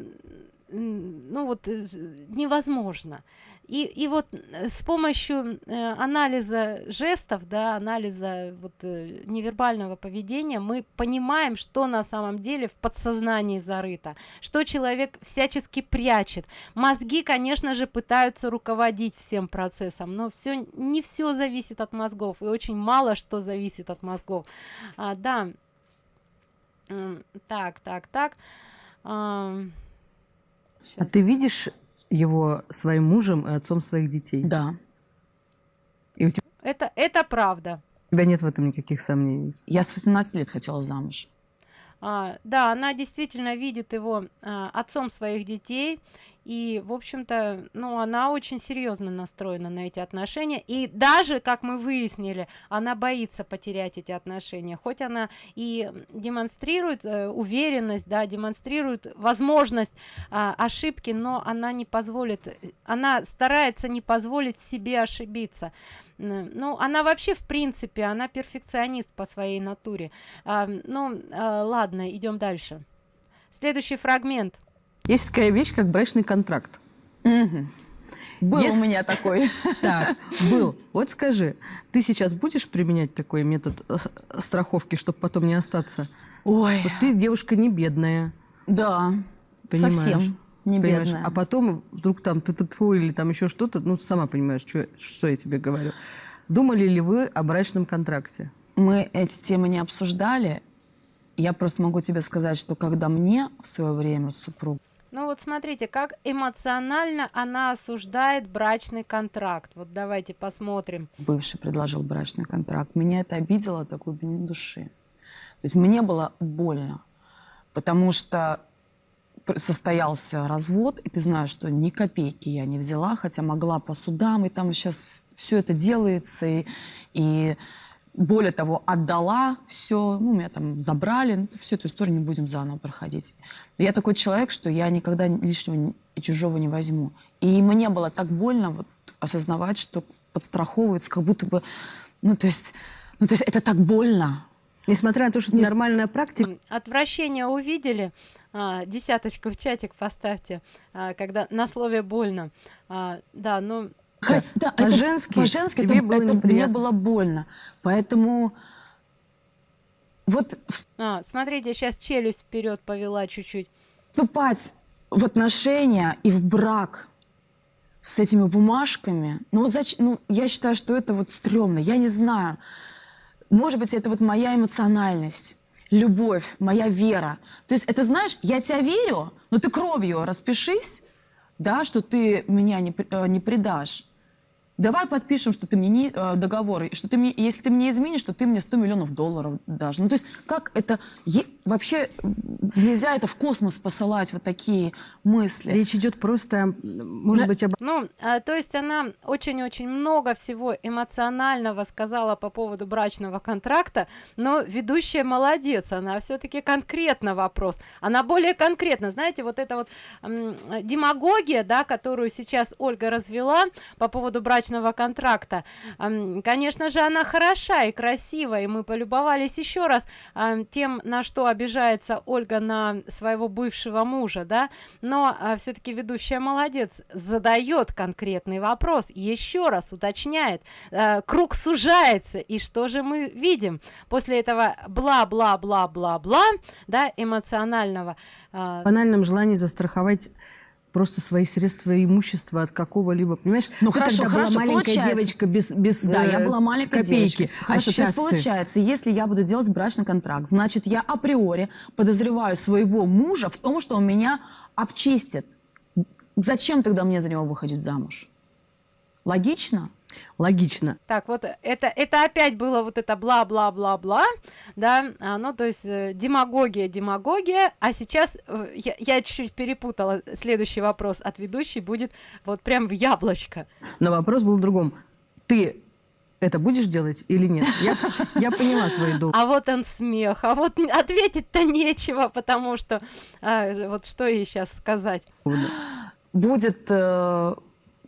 S1: ну вот э, невозможно. И, и вот э, с помощью э, анализа жестов, да, анализа вот э, невербального поведения мы понимаем, что на самом деле в подсознании зарыто, что человек всячески прячет. Мозги, конечно же, пытаются руководить всем процессом, но все не все зависит от мозгов, и очень мало что зависит от мозгов. А, да. Так, так, так.
S2: А ты видишь его своим мужем и отцом своих детей?
S3: Да.
S2: И у тебя,
S1: Это, это правда.
S2: у тебя нет в этом никаких сомнений?
S3: Я с 18 лет хотела замуж.
S1: А, да, она действительно видит его а, отцом своих детей, и, в общем-то, ну, она очень серьезно настроена на эти отношения, и даже, как мы выяснили, она боится потерять эти отношения, хоть она и демонстрирует э, уверенность, да, демонстрирует возможность а, ошибки, но она не позволит, э, она старается не позволить себе ошибиться. Ну, она вообще, в принципе, она перфекционист по своей натуре. А, ну, а, ладно, идем дальше. Следующий фрагмент.
S2: Есть такая вещь, как брачный контракт.
S3: Был
S2: Если-
S3: у меня такой.
S2: Так, был. Вот скажи, ты сейчас будешь применять такой метод э, страховки, чтобы потом не остаться?
S3: Ой,
S2: Потому что ты девушка не бедная,
S3: да,
S2: понимаешь?
S3: совсем не
S2: Понимаешь?
S3: бедная.
S2: А потом вдруг там ты или там еще что-то, ну, ты сама понимаешь, что, что я тебе говорю. Думали ли вы о брачном контракте?
S3: Мы эти темы не обсуждали. Я просто могу тебе сказать, что когда мне в свое время супруг
S1: Ну вот смотрите, как эмоционально она осуждает брачный контракт. Вот давайте посмотрим.
S3: бывший предложил брачный контракт, меня это обидело до глубины души. То есть мне было больно, потому что состоялся развод, и ты знаешь, что ни копейки я не взяла, хотя могла по судам, и там сейчас все это делается, и, и более того, отдала все, ну, меня там забрали, ну, всю эту историю не будем заново проходить. Я такой человек, что я никогда лишнего и чужого не возьму. И мне было так больно вот осознавать, что подстраховывается, как будто бы, ну, то есть, ну, то есть это так больно.
S2: Несмотря на то, что это нормальная практика,
S1: Отвращение увидели? А, десяточку в чатик поставьте, а, когда на слове больно. А, да, ну,
S3: Хоть- да, это
S2: по-женски
S3: по-женски
S2: тебе
S3: это,
S2: было
S3: это мне было больно. Поэтому вот
S1: а, смотрите, сейчас челюсть вперед повела чуть-чуть.
S3: вступать в отношения и в брак с этими бумажками, ну, вот зач- ну, я считаю, что это вот стрёмно. Я не знаю. Может быть, это вот моя эмоциональность, любовь, моя вера. То есть это, знаешь, я тебя верю, но ты кровью распишись, да, что ты меня не, э, не предашь. Давай подпишем, что ты мне не, э, договор, и что ты мне, если ты мне изменишь, что ты мне 100 миллионов долларов дашь. Ну, то есть как это... е- вообще нельзя это в космос посылать, вот такие мысли.
S2: речь идет просто, может
S3: Да.
S2: быть, об
S1: Ну, а, то есть она очень-очень много всего эмоционального сказала по поводу брачного контракта, но ведущая молодец, она все-таки конкретно вопрос. Она более конкретно, знаете, вот это вот демагогия, да, которую сейчас Ольга развела по поводу брачного контракта, м, конечно же, она хороша и красива, и мы полюбовались еще раз а, тем, на что обижается Ольга на своего бывшего мужа, да, но все-таки ведущая молодец, задает конкретный вопрос, еще раз уточняет, э, круг сужается, и что же мы видим? После этого бла-бла-бла-бла-бла, да, эмоционального, а,
S2: банальном желании застраховать просто свои средства и имущество от какого-либо, понимаешь?
S3: Ну,
S2: Ты
S3: хорошо,
S2: тогда
S3: хорошо,
S2: была маленькая
S3: получается.
S2: девочка без, без
S3: Да, я
S2: э,
S3: была маленькой
S2: копейки.
S3: девочкой.
S2: А
S3: Хорошо, то
S2: сейчас
S3: есть
S2: ты-
S3: получается, если я буду делать брачный контракт, значит, я априори подозреваю своего мужа в том, что он меня обчистит. Зачем тогда мне за него выходить замуж? Логично?
S2: Логично.
S1: Так, вот это, это опять было вот это бла-бла-бла-бла, да, а, ну, то есть э, демагогия, демагогия, а сейчас э, я, я чуть-чуть перепутала, следующий вопрос от ведущей будет вот прям в яблочко.
S2: Но вопрос был в другом. Ты это будешь делать или нет? Я, я поняла твой долг.
S1: А вот он смех, а вот ответить-то нечего, потому что, а, вот что ей сейчас сказать.
S3: Будет э,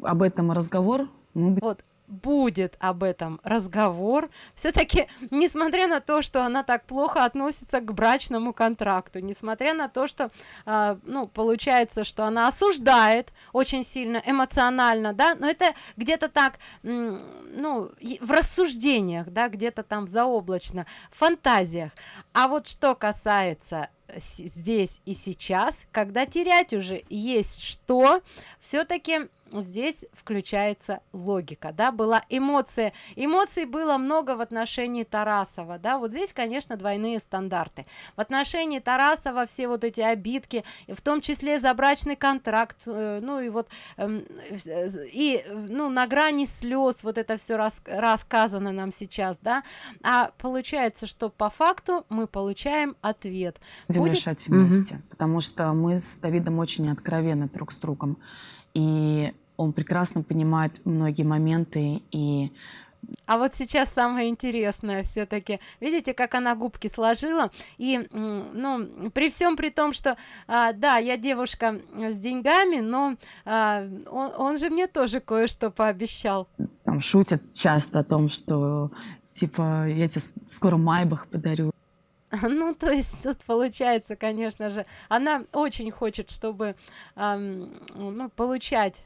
S3: об этом разговор. Мы
S1: Вот будет об этом разговор. Все-таки несмотря на то что она так плохо относится к брачному контракту несмотря на то что э, ну получается что она осуждает очень сильно эмоционально да но это где-то так ну в рассуждениях да где-то там заоблачно в фантазиях. А вот что касается здесь и сейчас когда терять уже есть что все-таки здесь включается логика да была эмоция. Эмоций было много в отношении тарасова да вот здесь конечно двойные стандарты. В отношении тарасова все вот эти обидки в том числе за брачный контракт э, ну и вот э, и ну на грани слез вот это все рас, рассказано нам сейчас да. А получается что по факту мы получаем ответ
S3: будем Будет... решать вместе угу. потому что мы с давидом очень откровенны друг с другом. И он прекрасно понимает многие моменты и
S1: а вот сейчас самое интересное все-таки видите как она губки сложила? И ну при всем при том что а, да я девушка с деньгами но а, он, он же мне тоже кое-что пообещал.
S3: Там шутят часто о том что типа я тебе скоро майбах подарю
S1: ну то есть тут получается конечно же она очень хочет чтобы эм, ну получать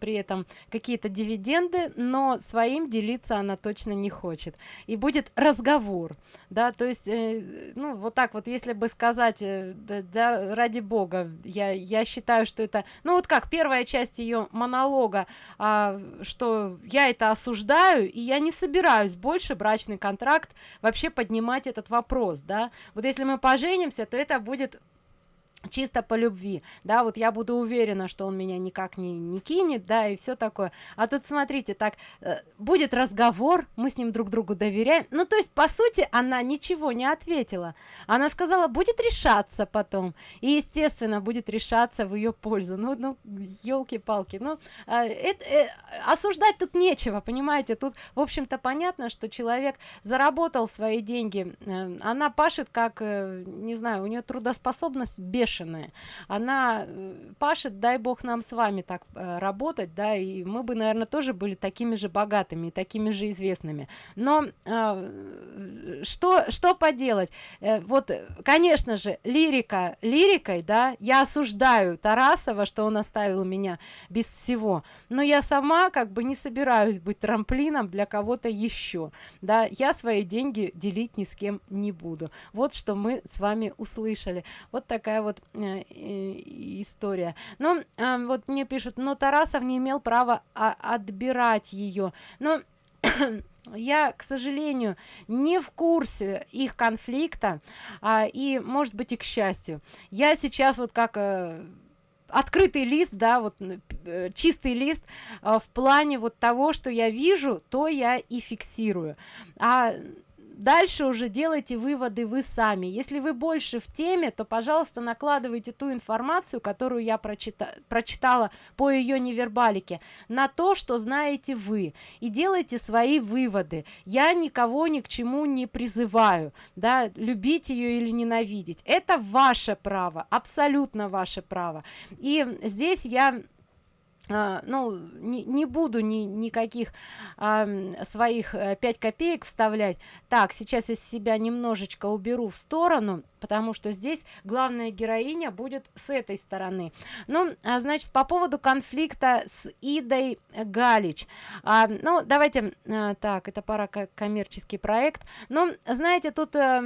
S1: при этом какие-то дивиденды но своим делиться она точно не хочет. И будет разговор да то есть э, ну вот так вот если бы сказать э, да, да ради бога я я считаю что это ну вот как первая часть ее монолога а, что я это осуждаю и я не собираюсь больше брачный контракт вообще поднимать этот вопрос да. Вот если мы поженимся то это будет чисто по любви. Да вот я буду уверена что он меня никак не не кинет да и все такое. А тут смотрите так э, будет разговор мы с ним друг другу доверяем. Ну то есть по сути она ничего не ответила. Она сказала будет решаться потом. И естественно будет решаться в ее пользу. Ну ну елки-палки ну э, это э, осуждать тут нечего понимаете? Тут в общем-то понятно что человек заработал свои деньги. Э, она пашет как э, не знаю у нее трудоспособность бешеная бешеная. Она э, пашет дай бог нам с вами так э, работать да и мы бы наверное тоже были такими же богатыми такими же известными. Но э, что что поделать? Э, вот конечно же лирика лирикой да я осуждаю тарасова что он оставил меня без всего но я сама как бы не собираюсь быть трамплином для кого-то еще да я свои деньги делить ни с кем не буду. Вот что мы с вами услышали. Вот такая вот история. Но э, вот мне пишут но тарасов не имел права отбирать ее но я к сожалению не в курсе их конфликта а, и может быть и к счастью. Я сейчас вот как э, открытый лист да вот э, чистый лист э, в плане вот того что я вижу то я и фиксирую. А дальше уже делайте выводы вы сами. Если вы больше в теме то пожалуйста накладывайте ту информацию которую я прочита прочитала по ее невербалике на то что знаете вы и делайте свои выводы. Я никого ни к чему не призываю да любить ее или ненавидеть. Это ваше право абсолютно ваше право. И здесь я а, ну не, не буду ни никаких а, своих а, 5 копеек вставлять. Так сейчас из себя немножечко уберу в сторону потому что здесь главная героиня будет с этой стороны. Ну а, значит по поводу конфликта с идой галич. А, ну давайте а, так это пара коммерческий проект. Но знаете тут а,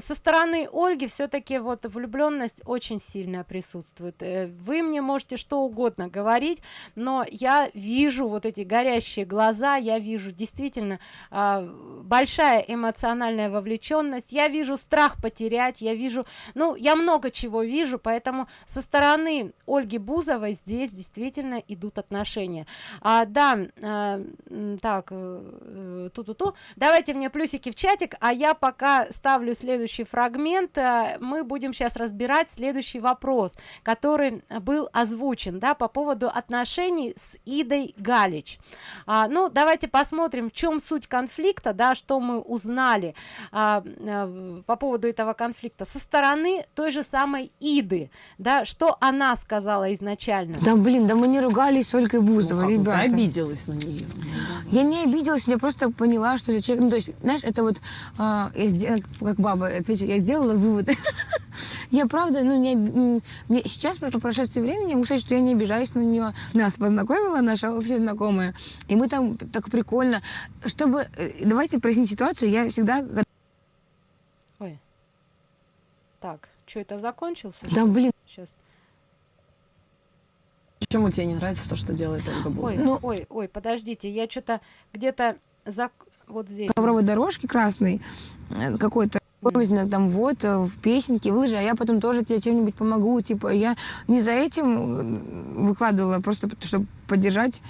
S1: со стороны ольги все-таки вот влюбленность очень сильно присутствует. Э, вы мне можете что угодно говорить но я вижу вот эти горящие глаза я вижу действительно э, большая эмоциональная вовлеченность я вижу страх потерять я вижу ну я много чего вижу поэтому со стороны ольги бузовой здесь действительно идут отношения. А, да а, так э, ту ту ту давайте мне плюсики в чатик а я пока ставлю следующий фрагмент а, мы будем сейчас разбирать следующий вопрос который был озвучен да по поводу отношений отношений с Идой Галич. А, ну, давайте посмотрим, в чем суть конфликта, да, что мы узнали а, а, по поводу этого конфликта со стороны той же самой Иды, да, что она сказала изначально.
S5: Да блин, да мы не ругались с Ольгой Бузовой,
S6: Ну,
S5: ребята.
S6: Ты обиделась на нее.
S5: Я не обиделась, я просто поняла, что человек... Ну, то есть, знаешь, это вот, а, я сделала, как баба отвечу, я сделала вывод. я правда, ну, не, мне сейчас, по прошествии времени, я могу сказать, что я не обижаюсь на нее. Нас познакомила наша общая знакомая, и мы там так прикольно. Чтобы... э, Давайте прояснить ситуацию, я всегда...
S1: Ой. Так, что это закончился?
S5: Да, блин,
S1: Сейчас.
S6: Почему тебе не нравится то, что делает Ольга
S1: Ой,
S6: Бузова?
S5: Ну-
S1: ой, ой, подождите, я что-то где-то за вот здесь.
S5: ковровой дорожки красной э, какой-то Помните, там вот э, в песенке, в лыжи, а я потом тоже тебе чем-нибудь помогу. Типа, я не за этим э, выкладывала, просто чтобы поддержать.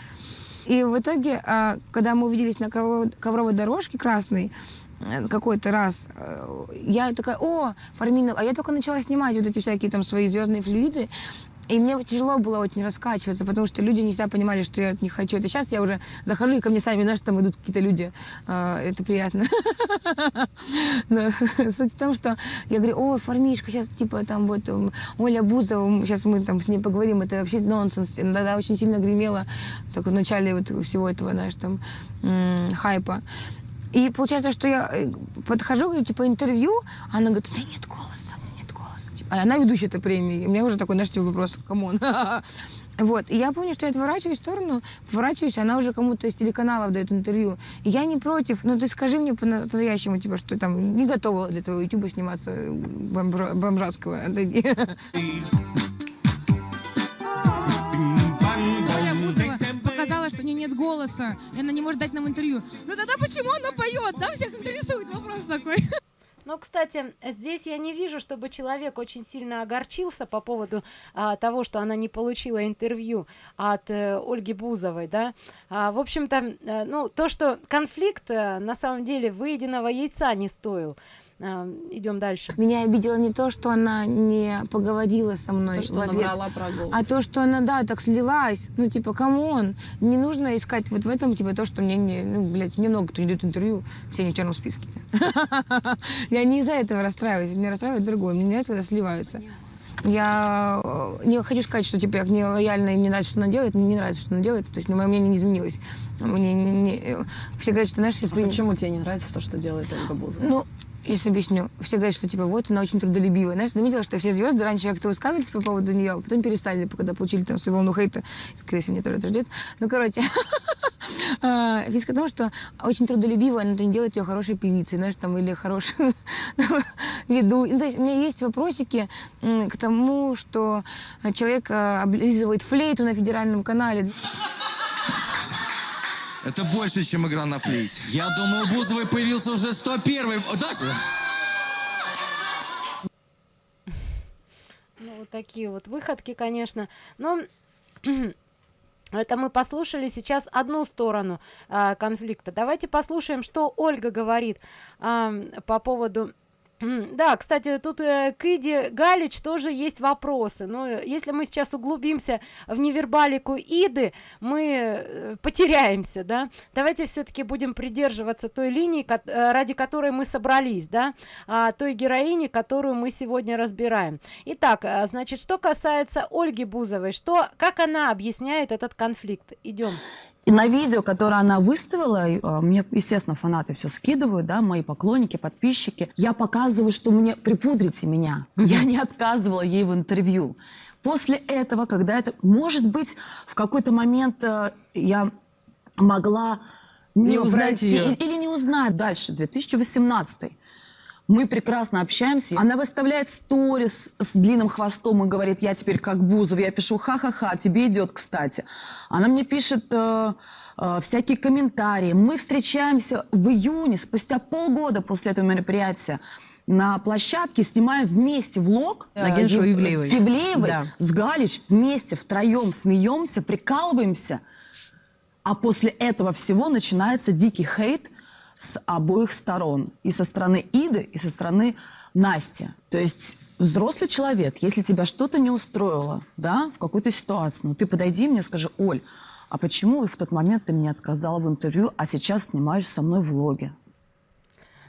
S5: И в итоге, а, когда мы увиделись на ковровой, дорожке красной, э, какой-то раз, я такая, о, Фармина, а я только начала снимать вот эти всякие там свои звездные флюиды, и мне тяжело было очень раскачиваться, потому что люди не всегда понимали, что я них хочу. Это сейчас я уже захожу, и ко мне сами, знаешь, там идут какие-то люди. А, Это приятно. Но Суть в том, что я говорю, о, Формишка, сейчас типа там вот м, Оля Бузова, сейчас мы там с ней поговорим, это вообще нонсенс. Тогда очень сильно гремело, только в начале вот всего этого, знаешь, там хайпа. И получается, что я э, подхожу, говорю, типа, интервью, она говорит, у меня нет голоса, у меня нет голоса. Типа, а она ведущая этой премии. И у меня уже такой, знаешь, типа, вопрос, come on. Вот. И я помню, что я отворачиваюсь в сторону, поворачиваюсь, она уже кому-то из телеканалов дает интервью. И я не против, но ты скажи мне по-настоящему, типа, что там не готова для твоего ютуба сниматься бомжа- бомжатского. Отойди.
S7: Показала, что у нее нет голоса, и она не может дать нам интервью. Ну тогда почему она поет? Да, всех интересует вопрос такой.
S1: Но, кстати, здесь я не вижу, чтобы человек очень сильно огорчился по поводу а, того, что она не получила интервью от э, Ольги Бузовой, да. А, в общем-то, э, ну, то, что конфликт э, на самом деле выеденного яйца не стоил. А, идем дальше.
S5: Меня обидело не то, что она не поговорила со мной
S6: То, что
S5: в
S6: она
S5: ответ,
S6: врала про голос.
S5: а то, что она, да, так слилась. Ну, типа, come on, не нужно искать вот в этом, типа, то, что мне не... Ну, блядь, мне много кто не дает интервью, все не в черном списке. Я не из-за этого расстраиваюсь, меня расстраивает другое. Мне не нравится, когда сливаются. Я э, не хочу сказать, что типа я к ней лояльна и мне нравится, что она делает. Мне не нравится, что она делает. То есть мое мнение не изменилось. Мне не- не- э, все говорят, что знаешь, если
S6: А почему тебе не нравится то, что делает Ольга Бузова?
S5: ну, если объясню, все говорят, что типа вот она очень трудолюбивая. Знаешь, заметила, что все звезды раньше как-то высказывались по поводу нее, а потом перестали, когда получили там свою волну хейта. Скорее всего, мне тоже это ждет. Ну, короче, а, фишка в том, что очень трудолюбивая, но это не делает ее хорошей певицей, знаешь, там, или хорошей веду. Ну, то есть у меня есть вопросики к тому, что человек а, облизывает флейту на федеральном канале.
S8: Это больше, чем игра на флейте.
S9: Я думаю, у Бузовой появился уже 101-й. Даша?
S1: Ну, вот такие вот выходки, конечно. Но это мы послушали сейчас одну сторону а, конфликта. Давайте послушаем, что Ольга говорит а, по поводу... Да, кстати, тут э, к Галич тоже есть вопросы. Но э, если мы сейчас углубимся в невербалику Иды, мы э, потеряемся, да. Давайте все-таки будем придерживаться той линии, э, ради которой мы собрались, да, а, той героини, которую мы сегодня разбираем. Итак, значит, что касается Ольги Бузовой, что, как она объясняет этот конфликт? Идем.
S10: И на видео, которое она выставила, э, мне, естественно, фанаты все скидывают, да, мои поклонники, подписчики. Я показываю, что мне припудрите меня. Я не отказывала ей в интервью. После этого, когда это, может быть, в какой-то момент э, я могла не,
S2: Не узнать её.
S10: или не узнать дальше, 2018 мы прекрасно общаемся. Она выставляет сторис с длинным хвостом и говорит, я теперь как Бузов. Я пишу, ха-ха-ха, тебе идет, кстати. Она мне пишет э, э, всякие комментарии. Мы встречаемся в июне, спустя полгода после этого мероприятия. На площадке снимаем вместе влог.
S2: На
S10: э,
S2: Ивлеевой.
S10: С Ивлеевой,
S2: Да.
S10: с Галич вместе, втроем смеемся, прикалываемся. А после этого всего начинается дикий хейт с обоих сторон. И со стороны Иды, и со стороны Насти. То есть взрослый человек, если тебя что-то не устроило, да, в какой-то ситуации, ну ты подойди мне, скажи, Оль, а почему в тот момент ты мне отказала в интервью, а сейчас снимаешь со мной влоги?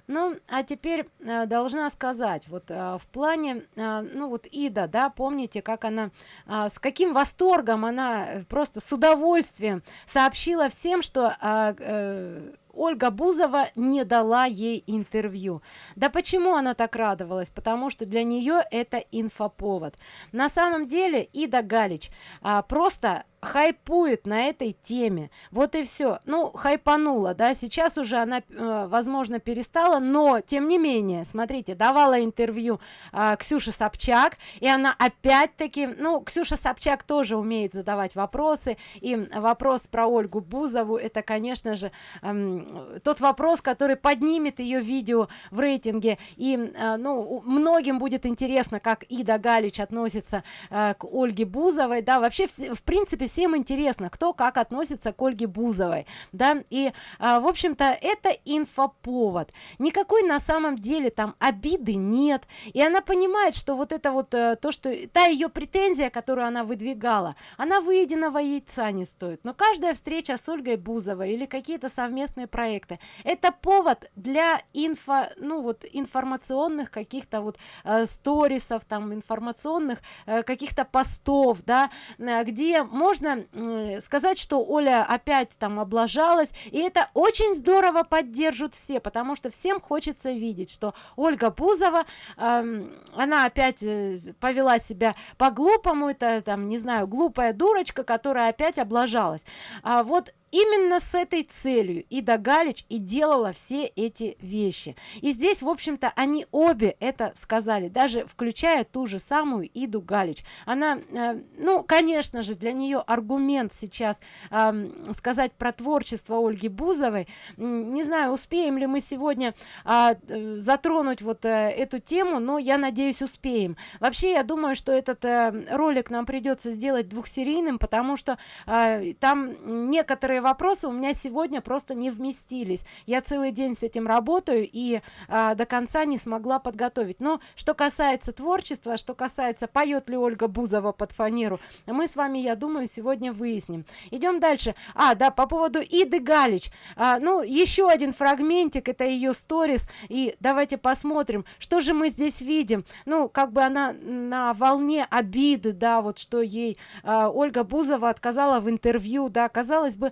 S1: Ну, а теперь э, должна сказать, вот э, в плане, э, ну вот Ида, да, помните, как она, э, с каким восторгом она просто с удовольствием сообщила всем, что э, э, Ольга Бузова не дала ей интервью. Да почему она так радовалась? Потому что для нее это инфоповод. На самом деле Ида Галич а, просто хайпует на этой теме. Вот и все ну хайпанула да сейчас уже она э, возможно перестала но тем не менее смотрите давала интервью э, ксюше собчак и она опять-таки ну ксюша собчак тоже умеет задавать вопросы и вопрос про ольгу бузову это конечно же э, тот вопрос который поднимет ее видео в рейтинге. И э, ну многим будет интересно как ида галич относится э, к ольге бузовой. Да вообще в принципе всем интересно кто как относится к ольге бузовой да и а, в общем-то это инфоповод. Никакой на самом деле там обиды нет и она понимает что вот это вот а, то что та ее претензия которую она выдвигала она выеденного яйца не стоит. Но каждая встреча с ольгой бузовой или какие-то совместные проекты это повод для инфо ну вот информационных каких-то вот э, сторисов там информационных э, каких-то постов да э, где можно можно сказать что оля опять там облажалась и это очень здорово поддержат все потому что всем хочется видеть что ольга бузова э, она опять э, повела себя по глупому это там не знаю глупая дурочка которая опять облажалась. А вот именно с этой целью Ида Галич и делала все эти вещи. И здесь, в общем-то, они обе это сказали, даже включая ту же самую Иду Галич. Она, э, ну, конечно же, для нее аргумент сейчас э, сказать про творчество Ольги Бузовой. Не знаю, успеем ли мы сегодня а, э, затронуть вот э, эту тему, но я надеюсь, успеем. Вообще, я думаю, что этот э, ролик нам придется сделать двухсерийным, потому что э, там некоторые вопросы у меня сегодня просто не вместились. Я целый день с этим работаю и а, до конца не смогла подготовить. Но что касается творчества что касается поет ли ольга бузова под фанеру мы с вами я думаю сегодня выясним. Идем дальше. А да по поводу иды галич. А, ну еще один фрагментик это ее сторис. И давайте посмотрим что же мы здесь видим. Ну как бы она на волне обиды да вот что ей а, ольга бузова отказала в интервью да казалось бы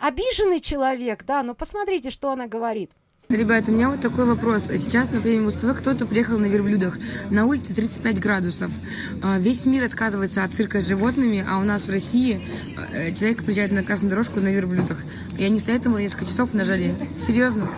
S1: обиженный человек да но посмотрите что она говорит
S5: Ребята, у меня вот такой вопрос. Сейчас на премию МУСТВ кто-то приехал на верблюдах. На улице 35 градусов. А, весь мир отказывается от цирка с животными, а у нас в России э, человек приезжает на красную дорожку на верблюдах. И они стоят ему несколько часов на жаре. Серьезно?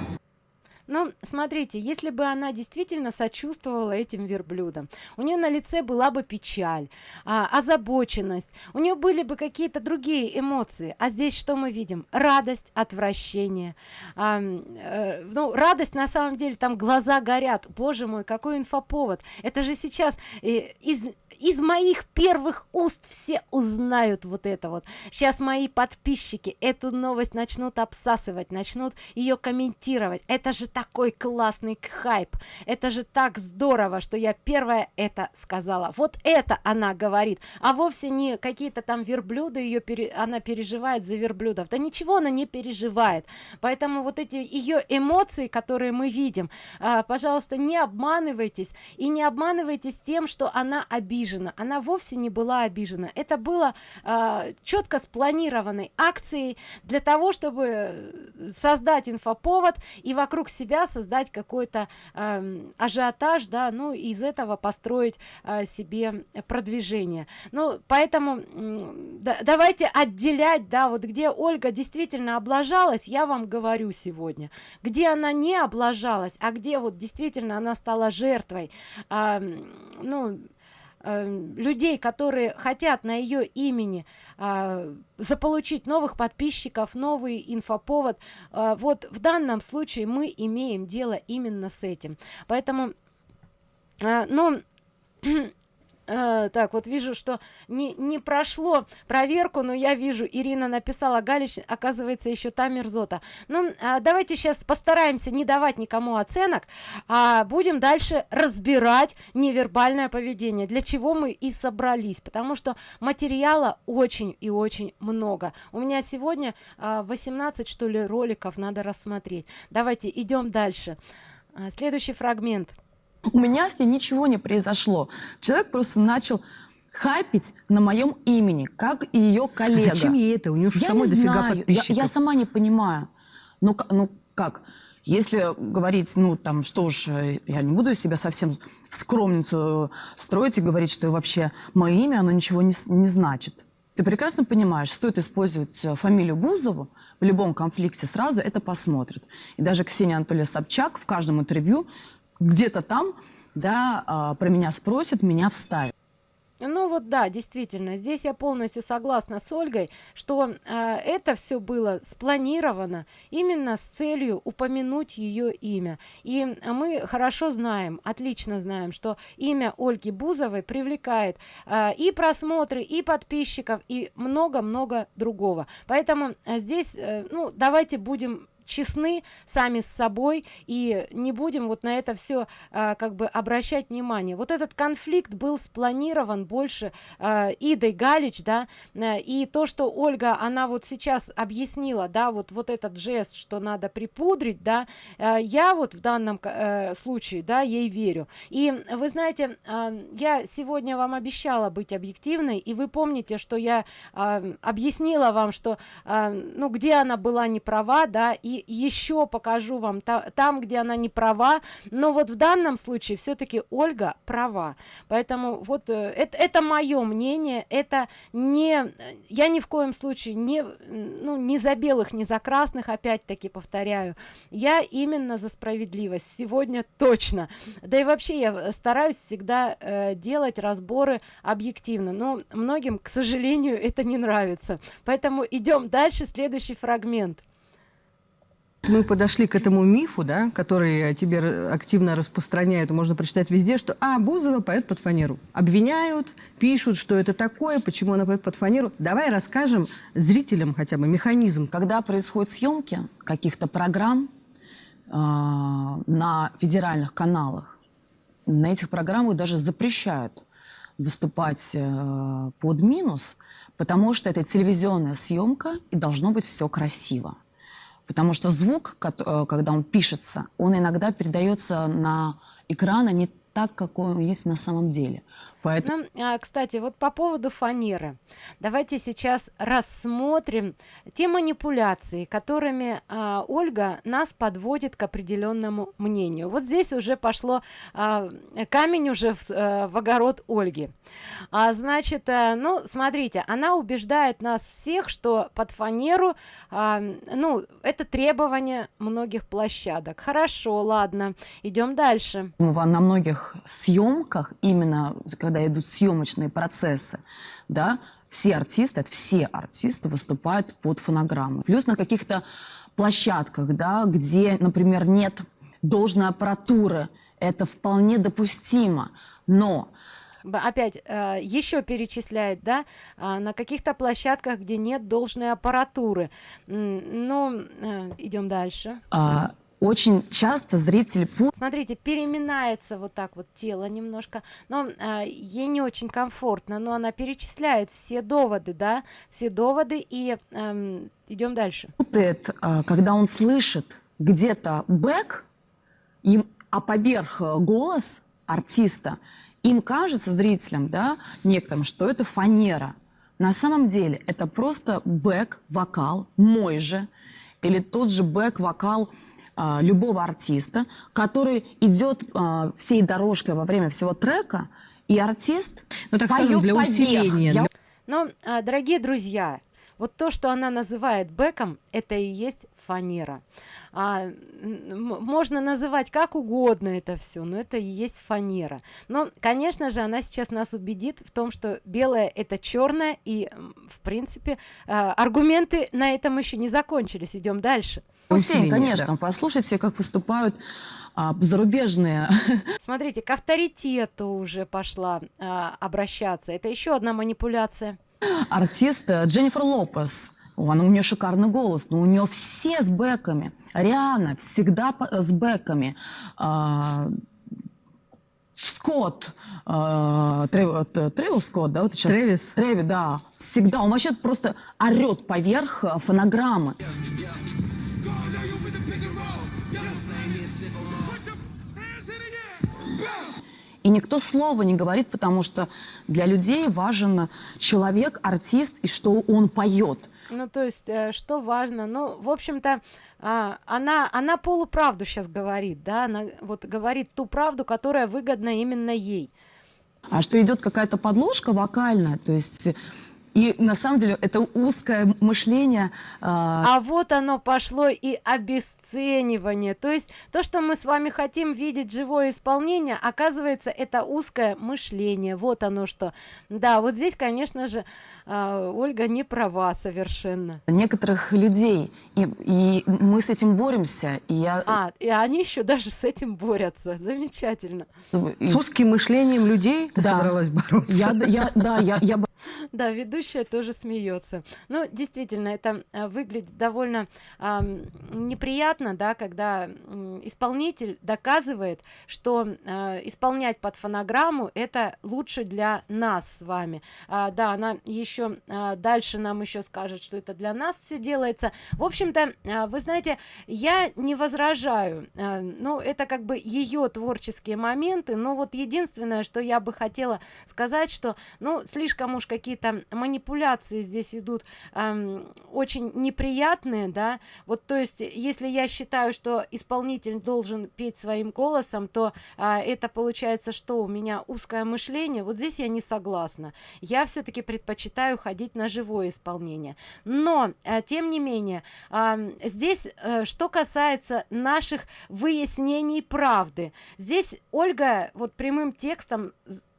S1: Ну, смотрите, если бы она действительно сочувствовала этим верблюдам, у нее на лице была бы печаль, а, озабоченность, у нее были бы какие-то другие эмоции. А здесь что мы видим? Радость, отвращение. А, э, ну, радость на самом деле, там глаза горят. Боже мой, какой инфоповод. Это же сейчас э, из из моих первых уст все узнают вот это вот. Сейчас мои подписчики эту новость начнут обсасывать начнут ее комментировать. Это же такой классный хайп. Это же так здорово что я первая это сказала. Вот это она говорит а вовсе не какие-то там верблюды ее пере... она переживает за верблюдов. Да ничего она не переживает. Поэтому вот эти ее эмоции которые мы видим а, пожалуйста не обманывайтесь. И не обманывайтесь тем что она обижена обижена. Она вовсе не была обижена. Это было э, четко спланированной акцией для того чтобы создать инфоповод и вокруг себя создать какой-то э, ажиотаж да ну из этого построить э, себе продвижение. Ну поэтому да, давайте отделять да вот где ольга действительно облажалась я вам говорю сегодня. Где она не облажалась а где вот действительно она стала жертвой э, ну людей которые хотят на ее имени э, заполучить новых подписчиков новый инфоповод. Э, вот в данном случае мы имеем дело именно с этим. Поэтому э, ну Э, так, вот вижу, что не, не прошло проверку, но я вижу, Ирина написала, Галич, оказывается, еще та мерзота. Ну, а, давайте сейчас постараемся не давать никому оценок, а будем дальше разбирать невербальное поведение, для чего мы и собрались, потому что материала очень и очень много. У меня сегодня а, 18, что ли, роликов надо рассмотреть. Давайте идем дальше. А, следующий фрагмент.
S3: У меня с ней ничего не произошло. Человек просто начал хайпить на моем имени, как и ее коллега.
S2: А зачем ей это? У нее же
S3: я
S2: самой
S3: не
S2: дофига
S3: знаю. Я,
S2: подписчиков.
S3: я сама не понимаю. Ну, ну как? Если говорить, ну там, что уж, э, я не буду из себя совсем скромницу строить и говорить, что вообще мое имя, оно ничего не, не значит. Ты прекрасно понимаешь, стоит использовать э, фамилию Бузову, в любом конфликте сразу это посмотрят. И даже Ксения Анатольевна Собчак в каждом интервью где-то там, да, а, про меня спросят, меня вставят.
S1: Ну вот да, действительно, здесь я полностью согласна с Ольгой, что э, это все было спланировано именно с целью упомянуть ее имя. И мы хорошо знаем, отлично знаем, что имя Ольги Бузовой привлекает э, и просмотры, и подписчиков, и много-много другого. Поэтому здесь, э, ну, давайте будем честны сами с собой и не будем вот на это все как бы обращать внимание. Вот этот конфликт был спланирован больше а, идой галич да э, и то что ольга она вот сейчас объяснила да вот вот этот жест что надо припудрить да э, я вот в данном э, случае да ей верю. И вы знаете а, я сегодня вам обещала быть объективной и вы помните что я а, объяснила вам что а, ну где она была не права да и еще покажу вам та- там где она не права но вот в данном случае все-таки ольга права. Поэтому вот э, это, это мое мнение это не я ни в коем случае не ну не за белых не за красных опять-таки повторяю. Я именно за справедливость сегодня точно. Да и вообще я стараюсь всегда э, делать разборы объективно но многим к сожалению это не нравится. Поэтому идем дальше следующий фрагмент
S2: Мы подошли к этому мифу, да, который тебе активно распространяют, можно прочитать везде, что «А, Бузова поет под фанеру». Обвиняют, пишут, что это такое, почему она поет под фанеру. Давай расскажем зрителям хотя бы механизм.
S3: Когда происходят съемки каких-то программ э, на федеральных каналах, на этих программах даже запрещают выступать э, под минус, потому что это телевизионная съемка и должно быть все красиво. Потому что звук, э, когда он пишется, он иногда передается на экран а не так, какой он есть на самом деле. Поэтому
S1: Ну, а, кстати, вот по поводу фанеры. Давайте сейчас рассмотрим те манипуляции, которыми а, Ольга нас подводит к определенному мнению. Вот здесь уже пошло а, камень уже в, э, в огород Ольги. А, значит, э, ну, смотрите, она убеждает нас всех, что под фанеру, а, ну, это требование многих площадок. Хорошо, ладно, идем дальше.
S3: во- на многих съемках, именно когда идут съемочные процессы, да, все артисты, это все артисты выступают под фонограммы. Плюс на каких-то площадках, да, где, например, нет должной аппаратуры, это вполне допустимо. Но
S1: опять э, еще перечисляет, да, а, на каких-то площадках, где нет должной аппаратуры. Ну, идем дальше.
S3: а, очень часто путают
S1: Смотрите, переминается вот так вот тело немножко, но а, ей не очень комфортно, но она перечисляет все доводы, да, все доводы, и эм, идем дальше.
S3: путает, а, когда он слышит где-то бэк, им, а поверх э, голос артиста, им кажется, зрителям, да, некоторым, что это фанера. На самом деле это просто бэк-вокал, мой же, или тот же бэк-вокал любого артиста, который идет а, всей дорожкой во время всего трека, и артист
S2: Ну, так
S3: поёт
S2: скажем, для усиления.
S3: Я
S1: Но, а, дорогие друзья, вот то, что она называет бэком, это и есть фанера. А, можно называть как угодно это все, но это и есть фанера. Но, конечно же, она сейчас нас убедит в том, что белое это черное, и, в принципе, а, аргументы на этом еще не закончились. Идем дальше.
S2: Усиление,
S10: конечно.
S2: да.
S10: Послушайте, как выступают а, зарубежные
S1: Смотрите, к авторитету уже пошла а, обращаться. Это еще одна манипуляция.
S10: Артисты. Дженнифер Лопес. О, Она, у нее шикарный голос, но у нее все с бэками. Риана всегда по- с бэками. А, Скотт, а, Трев- э, Тревис Скотт, да, вот сейчас.
S2: Трэвис.
S10: Треви, да. Всегда. Он вообще просто орет поверх э, фонограммы. И никто слова не говорит, потому что для людей важен человек, артист и что он поет.
S1: Ну, то есть, э, что важно? Ну, в общем-то, а, она, она полуправду сейчас говорит, да, она вот говорит ту правду, которая выгодна именно ей.
S10: А что идет какая-то подложка вокальная, то есть и на самом деле это узкое мышление. а,
S1: А вот оно пошло и обесценивание. То есть то, что мы с вами хотим видеть живое исполнение, оказывается, это узкое мышление. Вот оно что. Да, вот здесь, конечно же, а, Ольга не права совершенно.
S10: некоторых людей, и, и мы с этим боремся. И я,
S1: А, и они еще даже с этим борются. Замечательно.
S2: С узким мышлением людей ты
S10: Да.
S2: собралась бороться?
S10: я, я- да, я, я
S1: Да, ведущая тоже смеется. Ну, действительно, это а, выглядит довольно неприятно, да, когда исполнитель доказывает, что а, исполнять под фонограмму это лучше для нас с вами. А, да, она еще дальше нам еще скажет, что это для нас все делается. В общем-то, вы знаете, я не возражаю. А, ну, это как бы ее творческие моменты, но вот единственное, что я бы хотела сказать, что, ну, слишком уж какие-то манипуляции здесь идут ам, очень неприятные, да, вот, то есть, если я считаю, что исполнитель должен петь своим голосом, то а, это получается, что у меня узкое мышление, вот здесь я не согласна. Я все-таки предпочитаю ходить на живое исполнение. Но, а, тем не менее, ам, здесь, э, что касается наших выяснений правды, здесь Ольга вот прямым текстом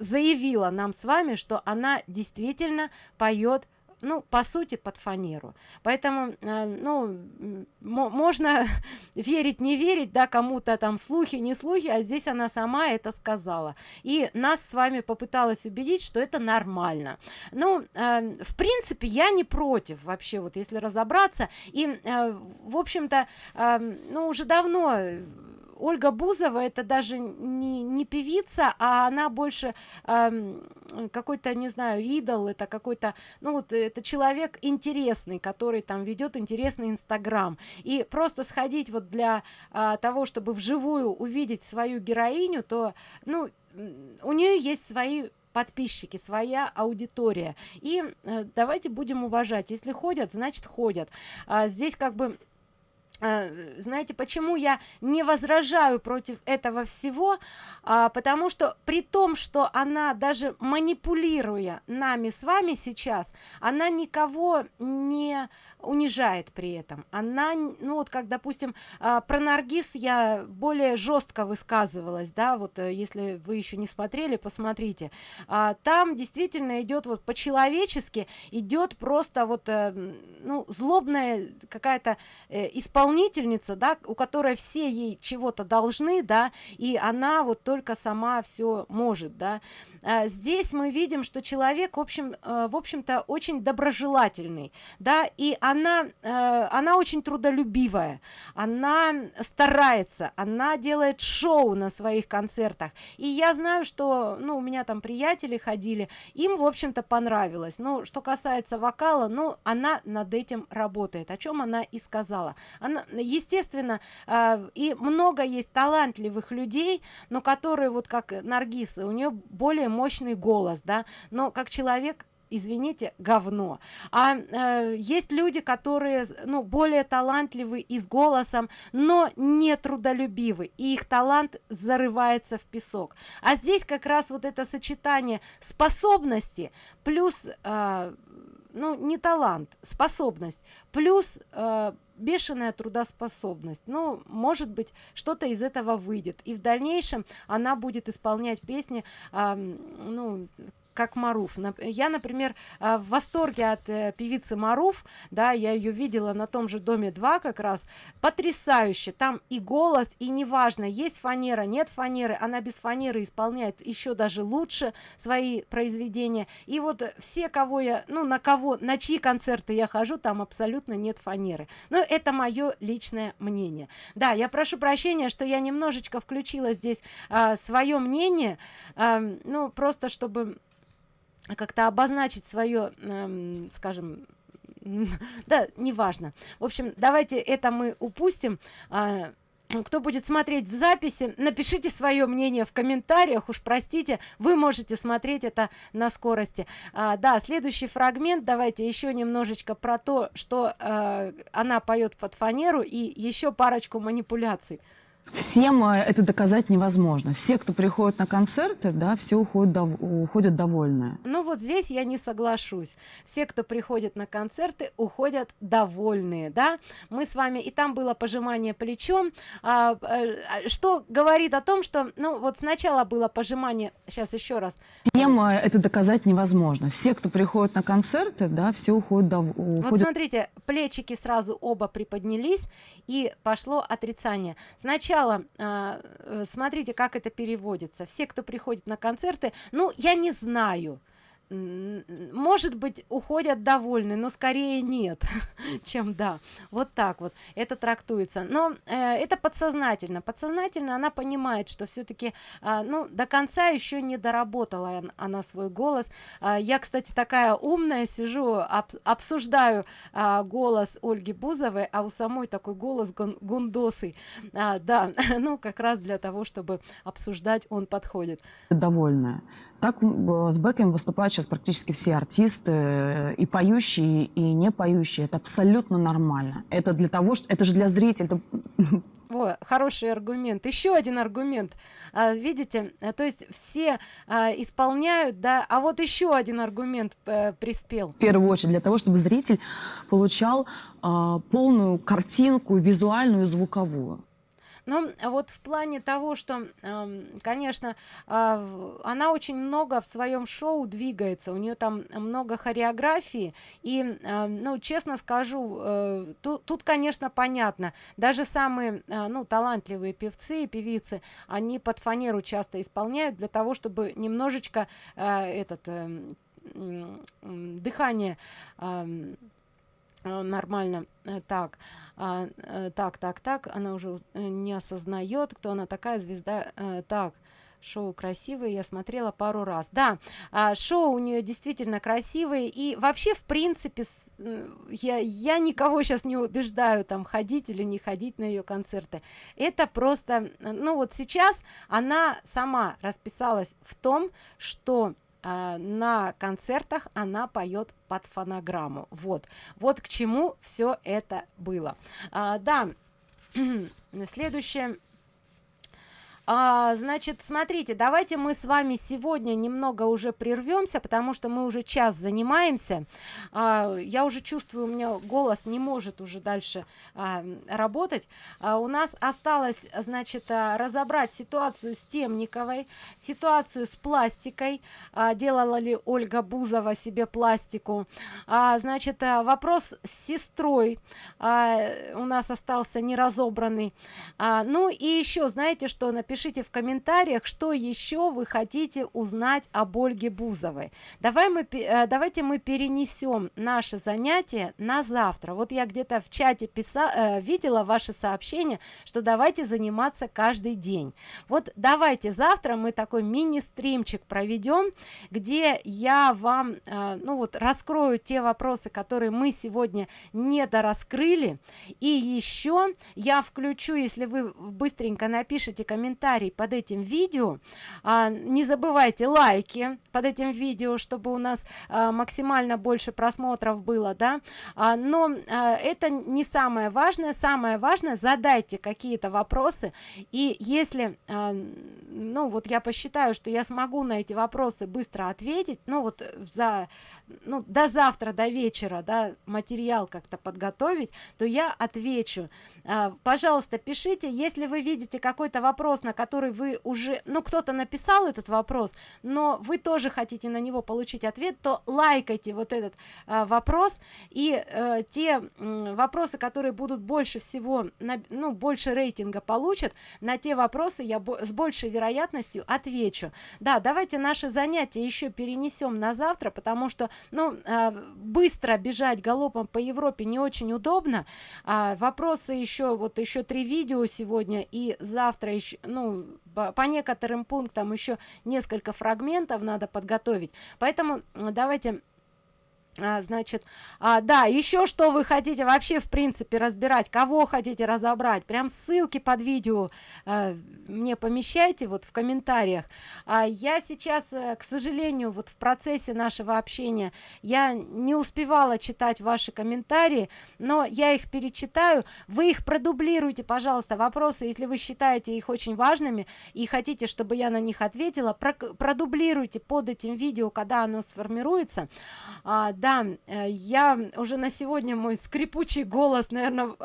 S1: заявила нам с вами, что она действительно поет ну, по сути, под фанеру. Поэтому, э, ну, можно верить, не верить, да, кому-то там слухи, не слухи, а здесь она сама это сказала. И нас с вами попыталась убедить, что это нормально. Ну, э, в принципе, я не против вообще, вот если разобраться. И, э, в общем-то, э, ну, уже давно Ольга Бузова это даже не, не певица, а она больше эм, какой-то, не знаю, идол, это какой-то, ну вот это человек интересный, который там ведет интересный инстаграм. И просто сходить вот для а, того, чтобы вживую увидеть свою героиню, то, ну, у нее есть свои подписчики, своя аудитория. И э, давайте будем уважать. Если ходят, значит ходят. А, здесь как бы э, знаете, почему я не возражаю против этого всего? А, потому что при том, что она даже манипулируя нами с вами сейчас, она никого не унижает при этом. Она, ну вот как, допустим, а, про Наргиз я более жестко высказывалась, да, вот э, если вы еще не смотрели, посмотрите. А, там действительно идет вот по-человечески, идет просто вот, э, ну, злобная какая-то э, исполнительница, да, у которой все ей чего-то должны, да, и она вот только сама все может, да. А, здесь мы видим, что человек, в общем, э, в общем-то, очень доброжелательный, да, и она, э, она очень трудолюбивая, она старается, она делает шоу на своих концертах, и я знаю, что, ну, у меня там приятели ходили, им, в общем-то, понравилось, ну, что касается вокала, ну, она над этим работает, о чем она и сказала, она, естественно, э, и много есть талантливых людей, но которые вот как Наргиз, у нее более мощный голос, да, но как человек извините, говно. А э, есть люди, которые, ну, более талантливы и с голосом, но не трудолюбивы, и их талант зарывается в песок. А здесь как раз вот это сочетание способности плюс, э, ну, не талант, способность, плюс э, бешеная трудоспособность. Ну, может быть, что-то из этого выйдет. И в дальнейшем она будет исполнять песни, ам, ну, как маруф. Я например а, в восторге от э, певицы маруф да я ее видела на том же доме 2 как раз. Потрясающе! Там и голос и неважно есть фанера нет фанеры она без фанеры исполняет еще даже лучше свои произведения. И вот все кого я ну на кого на чьи концерты я хожу там абсолютно нет фанеры. Но это мое личное мнение. Да я прошу прощения что я немножечко включила здесь а, свое мнение а, ну просто чтобы как-то обозначить свое эм, скажем да неважно. В общем давайте это мы упустим. А, кто будет смотреть в записи напишите свое мнение в комментариях. Уж простите вы можете смотреть это на скорости. А, да следующий фрагмент. Давайте еще немножечко про то что э, она поет под фанеру и еще парочку манипуляций
S10: Всем э, это доказать невозможно. Все, кто приходит на концерты, да, все уходят, дов- уходят довольные.
S1: Ну вот здесь я не соглашусь. Все, кто приходит на концерты, уходят довольные, да? Мы с вами, и там было пожимание плечом, а, э, что говорит о том, что, ну вот сначала было пожимание, сейчас еще раз.
S10: Всем э, это доказать невозможно. Все, кто приходит на концерты, да, все уходят, дов-
S1: Вот смотрите, плечики сразу оба приподнялись, и пошло отрицание. Сначала, а, э, смотрите, как это переводится. Все, кто приходит на концерты, ну, я не знаю, может быть уходят довольны но скорее нет чем да. Вот так вот это трактуется. Но э, это подсознательно. Подсознательно она понимает что все-таки ну до конца еще не доработала он- она свой голос. А, я кстати такая умная сижу об- обсуждаю а, голос ольги бузовой а у самой такой голос гун- гундосый. А, да ну как раз для того чтобы обсуждать он подходит.
S10: Довольные. Так с бэками выступают сейчас практически все артисты, э, и поющие, и не поющие. Это абсолютно нормально. Это для того, что это же для зрителей. это-
S1: Во, хороший аргумент. Еще один аргумент. А, видите, а, то есть все а, исполняют, да, а вот еще один аргумент э, приспел.
S10: в первую очередь для того, чтобы зритель получал а, полную картинку визуальную и звуковую.
S1: Ну, а вот в плане того, что, эм, конечно, а, она очень много в своем шоу двигается, у нее там много хореографии, и, э, ну, честно скажу, э, ту- тут, конечно, понятно, даже самые, э, ну, талантливые певцы и певицы, они под фанеру часто исполняют для того, чтобы немножечко этот эм, дыхание ам, э, нормально так а, э, так так так она уже э, не осознает кто она такая звезда э, так шоу красивое я смотрела пару раз. Да а, шоу у нее действительно красивые и вообще в принципе я я никого сейчас не убеждаю там ходить или не ходить на ее концерты. Это просто ну вот сейчас она сама расписалась в том что а, на концертах она поет под фонограмму. Вот. Вот к чему все это было. А, да следующее а, значит, смотрите, давайте мы с вами сегодня немного уже прервемся, потому что мы уже час занимаемся. А, я уже чувствую, у меня голос не может уже дальше а, работать. А, у нас осталось, значит, а, разобрать ситуацию с Темниковой, ситуацию с пластикой. А, делала ли Ольга Бузова себе пластику? А, значит, а, вопрос с сестрой а, у нас остался неразобранный. А, ну и еще, знаете что, напишите в комментариях, что еще вы хотите узнать об Ольге Бузовой. Давай мы, э, давайте мы перенесем наше занятие на завтра. Вот я где-то в чате писа, э, видела ваше сообщение, что давайте заниматься каждый день. Вот давайте завтра мы такой мини-стримчик проведем, где я вам, э, ну вот, раскрою те вопросы, которые мы сегодня не дораскрыли. И еще я включу, если вы быстренько напишите комментарий под этим видео, а, не забывайте лайки под этим видео, чтобы у нас а, максимально больше просмотров было, да. А, но а, это не самое важное. Самое важное, задайте какие-то вопросы. И если, а, ну вот я посчитаю, что я смогу на эти вопросы быстро ответить, ну вот за ну, до завтра, до вечера, да, материал как-то подготовить, то я отвечу. А, пожалуйста, пишите, если вы видите какой-то вопрос, на который вы уже ну кто-то написал этот вопрос но вы тоже хотите на него получить ответ то лайкайте вот этот э, вопрос и э, те э, вопросы которые будут больше всего на, ну больше рейтинга получат на те вопросы я с большей вероятностью отвечу да давайте наши занятия еще перенесем на завтра потому что ну э, быстро бежать галопом по европе не очень удобно. А, вопросы еще вот еще три видео сегодня и завтра еще ну по некоторым пунктам еще несколько фрагментов надо подготовить. Поэтому давайте а, значит а, да еще что вы хотите вообще в принципе разбирать кого хотите разобрать? Прям ссылки под видео а, мне помещайте вот в комментариях. А, я сейчас э, к сожалению вот в процессе нашего общения я не успевала читать ваши комментарии но я их перечитаю. Вы их продублируйте пожалуйста вопросы если вы считаете их очень важными и хотите чтобы я на них ответила продублируйте под этим видео когда оно сформируется. А, да э, я уже на сегодня мой скрипучий голос наверное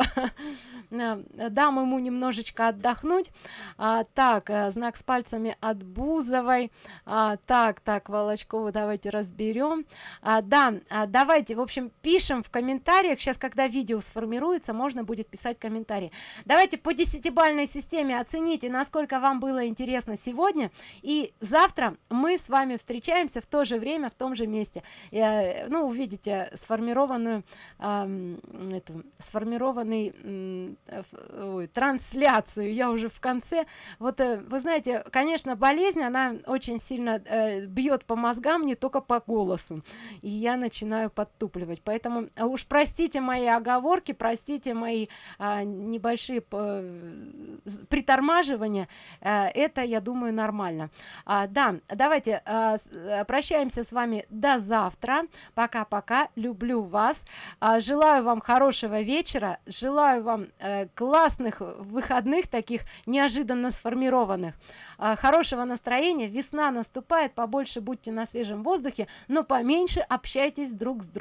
S1: дам ему немножечко отдохнуть. А, так э, знак с пальцами от бузовой. А, так так волочкову давайте разберем. А, да а, давайте в общем пишем в комментариях. Сейчас когда видео сформируется можно будет писать комментарии. Давайте по десятибальной системе оцените насколько вам было интересно сегодня. И завтра мы с вами встречаемся в то же время в том же месте. Э, ну увидите сформированную э, эту сформированный э, ой, трансляцию. Я уже в конце. Вот э, вы знаете конечно болезнь она очень сильно э, бьет по мозгам не только по голосу. И я начинаю подтупливать. Поэтому а уж простите мои оговорки простите мои э, небольшие э, притормаживания. Э, это я думаю нормально. А, да давайте э, э прощаемся с вами до завтра. Пока пока-пока люблю вас. А, желаю вам хорошего вечера. Желаю вам э, классных выходных таких неожиданно сформированных. А, хорошего настроения. Весна наступает. Побольше будьте на свежем воздухе но поменьше общайтесь друг с другом